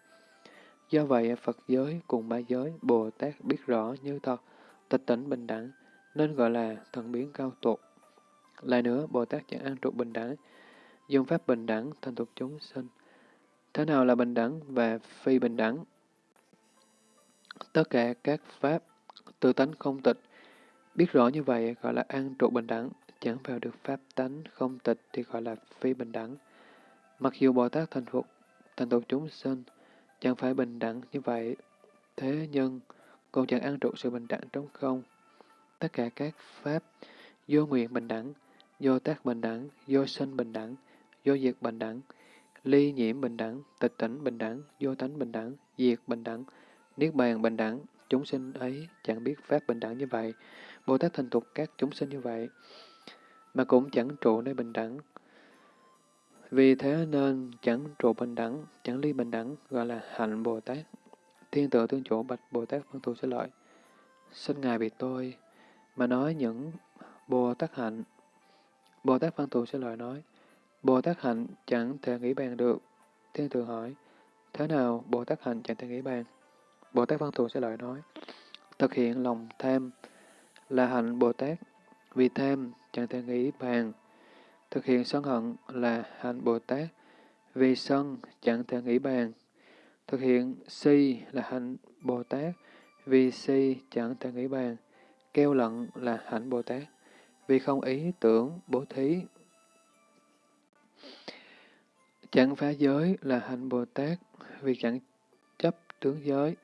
Do vậy, Phật giới cùng ma giới, Bồ Tát biết rõ như thật, tịch tỉnh bình đẳng, nên gọi là thần biến cao tột. Lại nữa, Bồ Tát chẳng an trụ bình đẳng, dùng pháp bình đẳng thành thuộc chúng sinh. Thế nào là bình đẳng và phi bình đẳng? Tất cả các pháp tự tánh không tịch, biết rõ như vậy gọi là an trụ bình đẳng, chẳng vào được pháp tánh không tịch thì gọi là phi bình đẳng. Mặc dù Bồ Tát thành phục, thành tựu chúng sinh, chẳng phải bình đẳng như vậy, thế nhưng còn chẳng an trụ sự bình đẳng trong không. Tất cả các pháp vô nguyện bình đẳng, vô tác bình đẳng, vô sinh bình đẳng, vô diệt bình đẳng, ly nhiễm bình đẳng, tịch tỉnh bình đẳng, vô tánh bình đẳng, diệt bình đẳng, niết bàn bình đẳng, chúng sinh ấy chẳng biết pháp bình đẳng như vậy. Bồ Tát thành tục các chúng sinh như vậy, mà cũng chẳng trụ nơi bình đẳng. Vì thế nên chẳng trụ bình đẳng, chẳng ly bình đẳng, gọi là hạnh Bồ Tát. Thiên tự tương chủ bạch Bồ Tát Văn Thù sẽ lợi. Xin Ngài vì tôi, mà nói những Bồ Tát hạnh. Bồ Tát Văn Thù sẽ lợi nói, Bồ Tát hạnh chẳng thể nghĩ bàn được. Thiên tự hỏi, thế nào Bồ Tát hạnh chẳng thể nghĩ bàn? Bồ Tát Văn Thù sẽ lợi nói, thực hiện lòng tham là hạnh Bồ Tát, vì tham chẳng thể nghĩ bàn. Thực hiện sân hận là hạnh Bồ Tát, vì sân chẳng thể nghĩ bàn. Thực hiện si là hạnh Bồ Tát, vì si chẳng thể nghĩ bàn. Kêu lận là hạnh Bồ Tát, vì không ý tưởng bố thí. Chẳng phá giới là hạnh Bồ Tát, vì chẳng chấp tướng giới.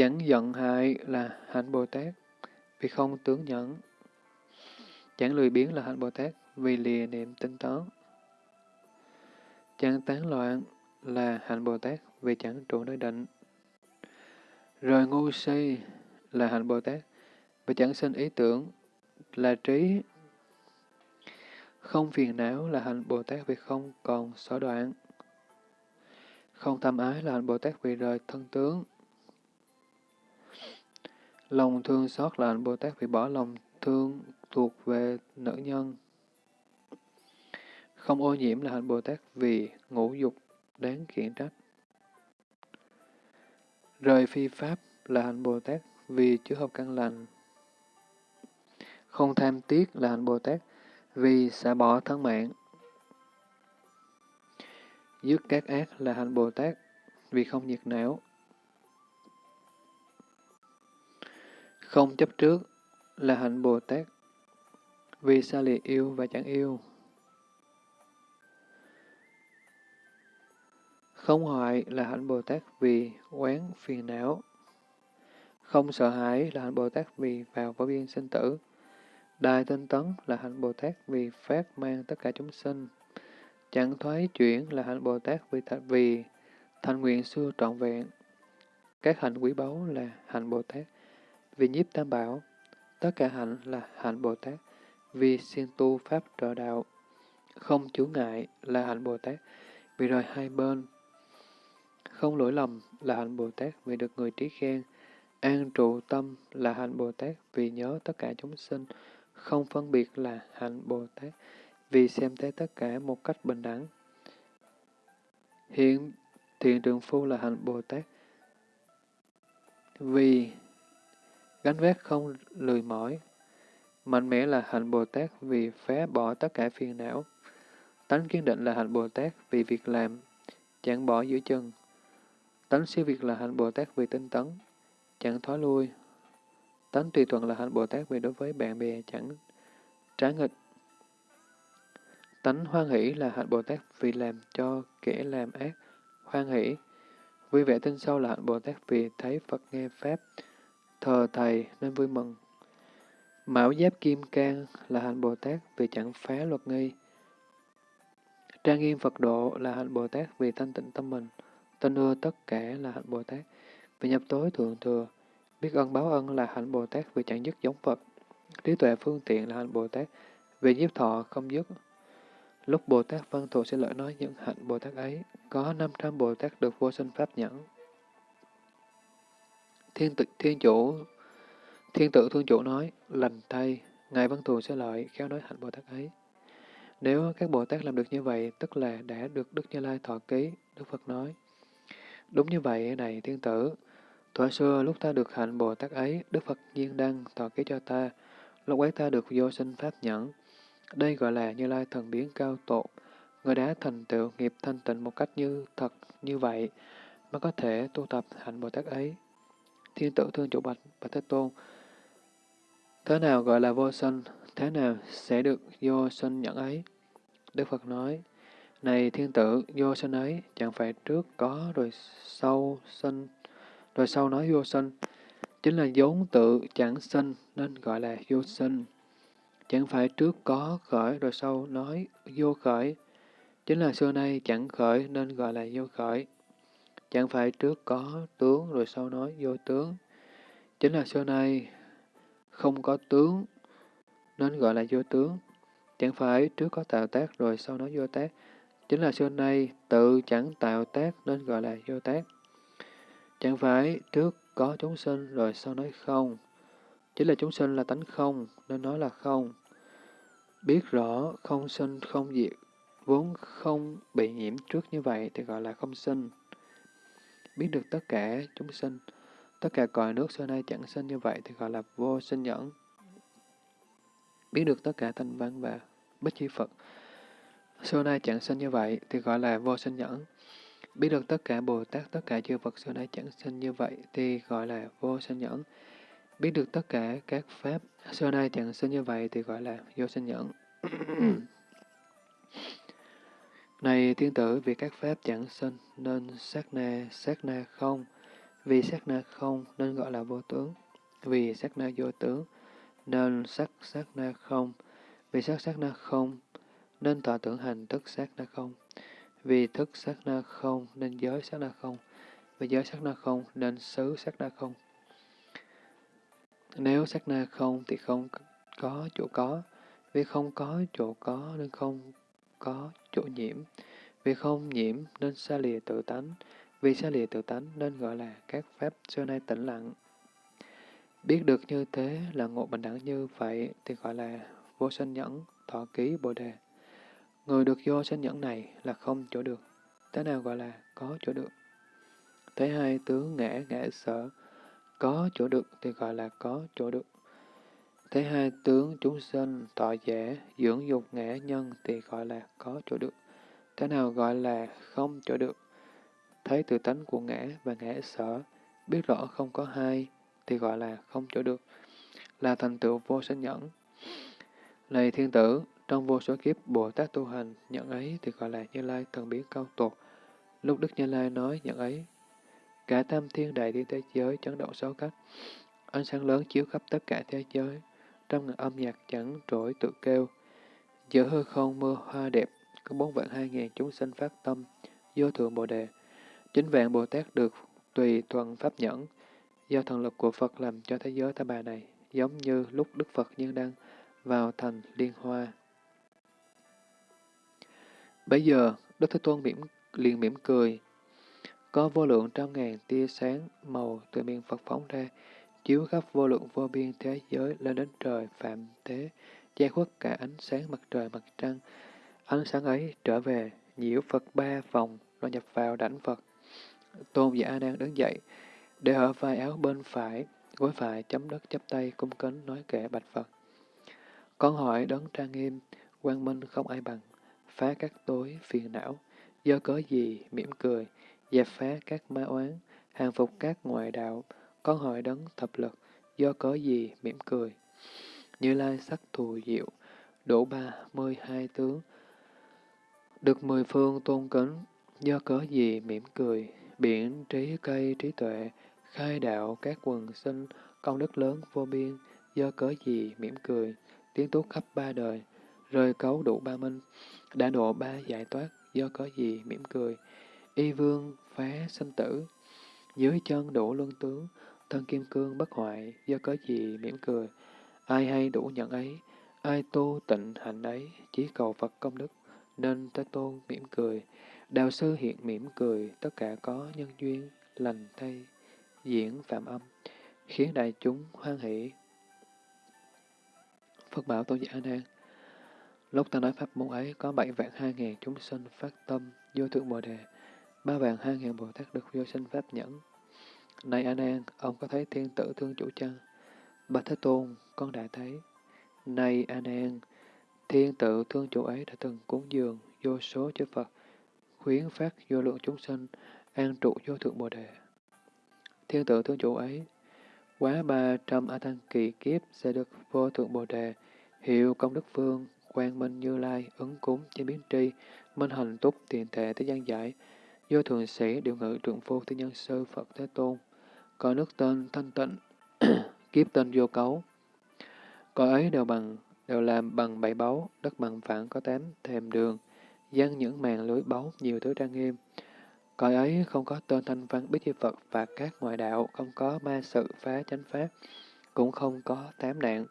Chẳng giận hại là hạnh Bồ Tát, vì không tướng nhẫn. Chẳng lười biếng là hạnh Bồ Tát, vì lìa niệm tinh tấn. Chẳng tán loạn là hạnh Bồ Tát, vì chẳng trụ nơi định. Rồi ngu si là hạnh Bồ Tát, vì chẳng sinh ý tưởng, là trí. Không phiền não là hạnh Bồ Tát vì không còn sở đoạn. Không tham ái là hạnh Bồ Tát vì rời thân tướng. Lòng thương xót là hạnh Bồ Tát phải bỏ lòng thương thuộc về nữ nhân. Không ô nhiễm là hạnh Bồ Tát vì ngũ dục đáng khiển trách. Rời phi pháp là hạnh Bồ Tát vì chứa hợp căn lành. Không tham tiếc là hạnh Bồ Tát vì xả bỏ thân mạng. Dứt các ác là hạnh Bồ Tát vì không nhiệt não. Không chấp trước là hạnh Bồ Tát vì xa lìa yêu và chẳng yêu. Không hoại là hạnh Bồ Tát vì quán phiền não. Không sợ hãi là hạnh Bồ Tát vì vào vô biên sinh tử. Đại tinh tấn là hạnh Bồ Tát vì phát mang tất cả chúng sinh. Chẳng thoái chuyển là hạnh Bồ Tát vì, th vì thành nguyện xưa trọn vẹn. Các hạnh quý báu là hạnh Bồ Tát vì nhiếp tam bảo. Tất cả hạnh là hạnh Bồ Tát, vì siêng tu pháp trợ đạo. Không chủ ngại là hạnh Bồ Tát, vì rời hai bên. Không lỗi lầm là hạnh Bồ Tát, vì được người trí khen. An trụ tâm là hạnh Bồ Tát, vì nhớ tất cả chúng sinh. Không phân biệt là hạnh Bồ Tát, vì xem thấy tất cả một cách bình đẳng. Hiện thiện trường phu là hạnh Bồ Tát, vì gánh vác không lười mỏi. Mạnh mẽ là hạnh Bồ Tát vì phá bỏ tất cả phiền não. Tánh kiên định là hạnh Bồ Tát vì việc làm, chẳng bỏ giữa chân. Tánh siêu việt là hạnh Bồ Tát vì tinh tấn, chẳng thoái lui. Tánh tùy thuận là hạnh Bồ Tát vì đối với bạn bè chẳng trái nghịch. Tánh hoan hỷ là hạnh Bồ Tát vì làm cho kẻ làm ác hoan hỷ. Vui vẻ tinh sâu là hạnh Bồ Tát vì thấy Phật nghe Pháp, thờ Thầy nên vui mừng. Mão giáp kim cang là hạnh Bồ Tát vì chẳng phá luật nghi. Trang nghiêm Phật độ là hạnh Bồ Tát vì thanh tịnh tâm mình. Tin ưa tất cả là hạnh Bồ Tát vì nhập tối thượng thừa. Biết ơn báo ân là hạnh Bồ Tát vì chẳng dứt giống Phật. Trí tuệ phương tiện là hạnh Bồ Tát vì nhiếp thọ không dứt. Lúc Bồ Tát Văn Thù sẽ lợi nói những hạnh Bồ Tát ấy, có 500 Bồ Tát được vô sinh pháp nhẫn. Thiên, tự, thiên chủ Thiên tự thương chủ nói, lành thay, Ngài Văn Thù sẽ lợi, khéo nói hạnh Bồ Tát ấy. Nếu các Bồ Tát làm được như vậy, tức là đã được Đức Như Lai thọ ký, Đức Phật nói. Đúng như vậy này thiên tử, thuở xưa lúc ta được hạnh Bồ Tát ấy, Đức Phật nhiên đăng thọ ký cho ta, lúc ấy ta được vô sinh pháp nhẫn. Đây gọi là Như Lai thần biến cao tột, người đã thành tựu nghiệp thanh tịnh một cách như thật như vậy, mới có thể tu tập hạnh Bồ Tát ấy. Thiên tử thương chủ bạch, và Thế Tôn, Thế nào gọi là vô sinh, thế nào sẽ được vô sinh nhận ấy? Đức Phật nói, này thiên tử, vô sinh ấy chẳng phải trước có rồi sau sinh, rồi sau nói vô sinh, chính là vốn tự chẳng sinh nên gọi là vô sinh. Chẳng phải trước có khởi rồi sau nói vô khởi, chính là xưa nay chẳng khởi nên gọi là vô khởi. Chẳng phải trước có tướng rồi sau nói vô tướng, chính là xưa nay không có tướng, nên gọi là vô tướng. Chẳng phải trước có tạo tác rồi sau nói vô tác, chính là xưa nay tự chẳng tạo tác nên gọi là vô tác. Chẳng phải trước có chúng sinh rồi sau nói không, chính là chúng sinh là tánh không nên nói là không. Biết rõ không sinh không diệt, vốn không bị nhiễm trước như vậy thì gọi là không sinh. Biết được tất cả chúng sinh, Tất cả cõi nước xưa nay chẳng sinh như vậy thì gọi là vô sinh nhẫn. Biết được tất cả thanh văn và bất chi Phật. Xưa nay chẳng sinh như vậy thì gọi là vô sinh nhẫn. Biết được tất cả Bồ Tát, tất cả chư Phật xưa nay chẳng sinh như vậy thì gọi là vô sinh nhẫn. Biết được tất cả các Pháp xưa nay chẳng sinh như vậy thì gọi là vô sinh nhẫn. Này tiên tử, vì các Pháp chẳng sinh nên sát na, sát na không, vì sát na không nên gọi là vô tướng. Vì sát na vô tướng nên sắc sát na không. Vì sắc sát na không nên tọa tưởng hành thức sát na không. Vì thức sát na không nên giới sát na không. Vì giới sát na không nên xứ sát na không. Nếu sát na không thì không có chỗ có. Vì không có chỗ có nên không có chỗ nhiễm. Vì không nhiễm nên xa lìa tự tánh. Vì xa lìa tự tánh nên gọi là các pháp xưa nay tĩnh lặng. Biết được như thế là ngộ bình đẳng như vậy thì gọi là vô sinh nhẫn, thọ ký bồ đề. Người được vô sinh nhẫn này là không chỗ được. Thế nào gọi là có chỗ được? Thế hai tướng ngã ngã sở, có chỗ được thì gọi là có chỗ được. Thế hai tướng chúng sinh, tọa giả, dưỡng dục ngã nhân thì gọi là có chỗ được. Thế nào gọi là không chỗ được? thấy tự tánh của ngã và ngã sở, biết rõ không có hai, thì gọi là không chỗ được, là thành tựu vô sinh nhẫn. Này thiên tử, trong vô số kiếp Bồ Tát tu hành, nhận ấy thì gọi là Như Lai thần biến cao tột. Lúc Đức Như Lai nói nhận ấy, cả tam thiên đại thiên thế giới chấn động sáu cách, ánh sáng lớn chiếu khắp tất cả thế giới, trăm ngàn âm nhạc chẳng trỗi tự kêu, giữa hư không mưa hoa đẹp, có bốn vạn hai ngàn chúng sinh phát tâm, vô thượng Bồ Đề, Chính vạn Bồ Tát được tùy thuận pháp nhẫn, do thần lực của Phật làm cho thế giới ta bà này, giống như lúc Đức Phật Nhân Đăng vào thành Liên Hoa. Bây giờ, Đức Thế Tôn mỉm, liền mỉm cười. Có vô lượng trăm ngàn tia sáng màu từ miệng Phật phóng ra, chiếu khắp vô lượng vô biên thế giới lên đến trời phạm thế, che khuất cả ánh sáng mặt trời mặt trăng. Ánh sáng ấy trở về, nhiễu Phật ba vòng, rồi nhập vào đảnh Phật. Tôn giả A Nan đứng dậy, để ở vai áo bên phải, gối phải chấm đất chắp tay cung kính nói kệ bạch Phật. Con hỏi đấng trang nghiêm, quang minh không ai bằng, phá các tối phiền não, do cớ gì mỉm cười, dẹp phá các ma oán, hàng phục các ngoại đạo, con hỏi đấng thập lực, do cớ gì mỉm cười. Như lai sắc thù diệu, đổ ba mươi hai tướng, được mười phương tôn kính, do cớ gì mỉm cười, biển trí cây trí tuệ, khai đạo các quần sinh, công đức lớn vô biên, do cớ gì mỉm cười, tiếng tốt khắp ba đời, rơi cấu đủ ba minh, đã độ ba giải thoát, do cớ gì mỉm cười, y vương phá sinh tử, dưới chân đủ luân tướng, thân kim cương bất hoại, do cớ gì mỉm cười, ai hay đủ nhận ấy, ai tu tịnh hạnh ấy, chỉ cầu Phật công đức, nên Thế Tôn mỉm cười, đạo sư hiện mỉm cười, tất cả có nhân duyên, lành thay, diễn phạm âm, khiến đại chúng hoan hỷ. Phật bảo Tôn giả Nan Lúc ta nói pháp môn ấy, có bảy vạn hai ngàn chúng sinh phát tâm, vô thượng Bồ Đề, ba vạn hai ngàn Bồ Tát được vô sinh pháp nhẫn. Này A Nan, ông có thấy thiên tử thương chủ chăng? Bạch Thế Tôn, con đã thấy. Này A Nan, thiên tử thương chủ ấy đã từng cúng dường vô số chư Phật, khuyến phát vô lượng chúng sinh, an trụ vô thượng Bồ Đề. Thiên tử thương chủ ấy, quá ba trăm A Tăng kỳ kiếp sẽ được vô thượng Bồ Đề, hiệu công đức phương, quang minh như lai, ứng cúng, chế biến tri, minh hành túc, tiền thể, thế gian giải, vô thường sĩ, điều ngự, trượng phu, thế nhân sư, Phật Thế Tôn, có nước tên thanh tịnh, kiếp tên vô cấu. Cõi ấy đều bằng đều làm bằng bảy báu, đất bằng phẳng có tám thềm đường, dăng những màn lưới báu, nhiều thứ trang nghiêm. Cõi ấy không có tên thanh văn biết chi Phật và các ngoại đạo, không có ma sự phá chánh pháp, cũng không có tám nạn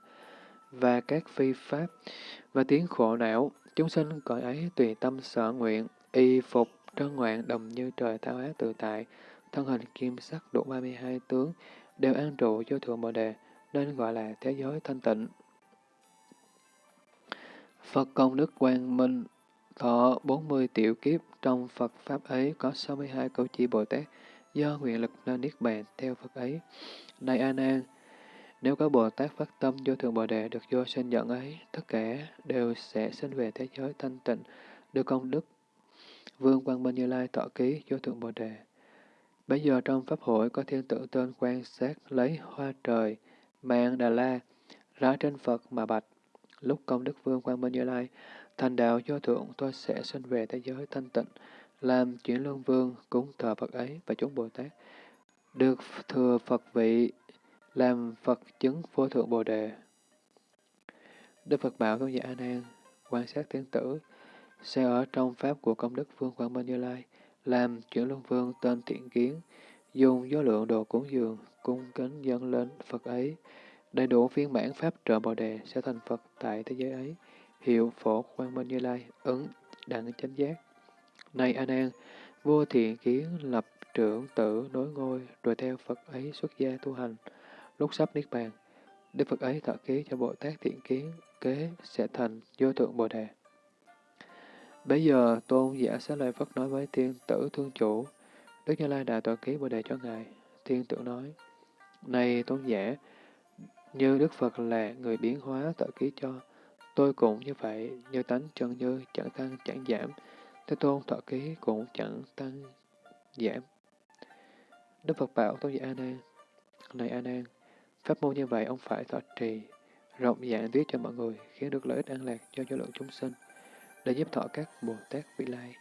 và các phi pháp và tiếng khổ não. Chúng sinh cõi ấy tùy tâm sở nguyện, y phục, trân ngoạn đồng như trời thao ác tự tại, thân hình kim sắc đủ 32 tướng, đều an trụ vô thượng bồ đề, nên gọi là thế giới thanh tịnh. Phật công đức quang minh thọ 40 tiểu kiếp, trong Phật Pháp ấy có 62 câu chỉ Bồ Tát, do nguyện lực nên Niết Bàn theo Phật ấy. Này an an nếu có Bồ Tát phát tâm vô thượng Bồ Đề được vô sinh dẫn ấy, tất cả đều sẽ sinh về thế giới thanh tịnh, được công đức. Vương Quang Minh Như Lai tọa ký vô thượng Bồ Đề. Bây giờ trong Pháp hội có thiên tử tên quan sát lấy hoa trời, mạng Đà La, ra trên Phật mà bạch. Lúc công đức Vương Quang Minh Như Lai thành đạo do thượng tôi sẽ sinh về thế giới thanh tịnh, làm chuyển luân vương cúng thờ Phật ấy và chúng Bồ Tát. Được thừa Phật vị, làm Phật chứng vô thượng Bồ Đề. Đức Phật bảo tôn giả A Nan quan sát thiên tử, sẽ ở trong pháp của công đức Vương Quang Minh Như Lai, làm chuyển luân vương tên thiện kiến, dùng vô lượng đồ cúng dường, cung kính dâng lên Phật ấy, đầy đủ phiên bản pháp trợ Bồ Đề sẽ thành Phật tại thế giới ấy hiệu phổ quang minh như lai, ứng đẳng chánh giác. Này A Nan, vua thiện kiến lập trưởng tử nối ngôi, rồi theo Phật ấy xuất gia tu hành. Lúc sắp niết bàn, Đức Phật ấy thọ ký cho Bồ Tát thiện kiến, kế sẽ thành vô thượng Bồ Đề. Bây giờ, Tôn giả Xá Lợi Phất nói với tiên tử thương chủ, Đức Như Lai đã tọa ký Bồ Đề cho Ngài. Thiên tử nói, Này Tôn giả, như Đức Phật là người biến hóa tọa ký cho, Tôi cũng như vậy, như tánh chân như, chẳng tăng chẳng giảm. Thế tôn thọ ký cũng chẳng tăng giảm. Đức Phật bảo Tôn giả A Nan, này A Nan, pháp môn như vậy ông phải thọ trì, rộng dạng viết cho mọi người, khiến được lợi ích an lạc cho vô lượng chúng sinh, để giúp thọ các Bồ Tát vị lai.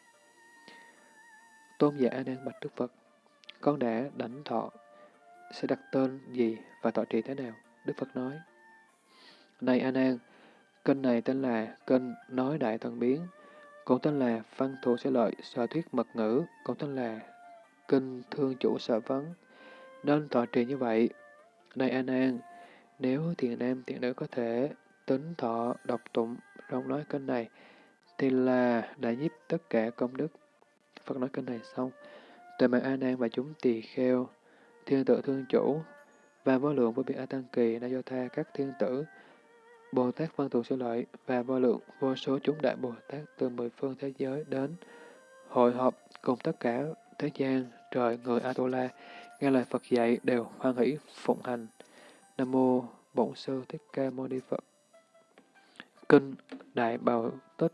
Tôn giả A Nan bạch Đức Phật, con đã đảnh thọ, sẽ đặt tên gì và thọ trì thế nào? Đức Phật nói, này A Nan, Kênh này tên là kênh Nói Đại Thần Biến, cũng tên là Văn Thù Sẽ Lợi Sở Thuyết Mật Ngữ, cũng tên là Kinh Thương Chủ Sở Vấn. Nên tọa trì như vậy. Này A nan, nếu thiền nam thiền nữ có thể tính thọ đọc tụng trong nói kênh này, thì là đã giúp tất cả công đức. Phật nói kinh này xong, tuệ mạng A Nan và chúng tỳ kheo, thiên tử thương chủ, và vô lượng vô biên A Tăng Kỳ đã do tha các thiên tử, Bồ Tát Văn Thù Sư Lợi và vô lượng vô số chúng đại Bồ Tát từ mười phương thế giới đến hội họp cùng tất cả thế gian, trời, người Atula, nghe lời Phật dạy đều hoan hỷ phụng hành. Nam mô Bổn Sư Thích Ca Mâu Ni Phật. Kinh Đại bảo Tích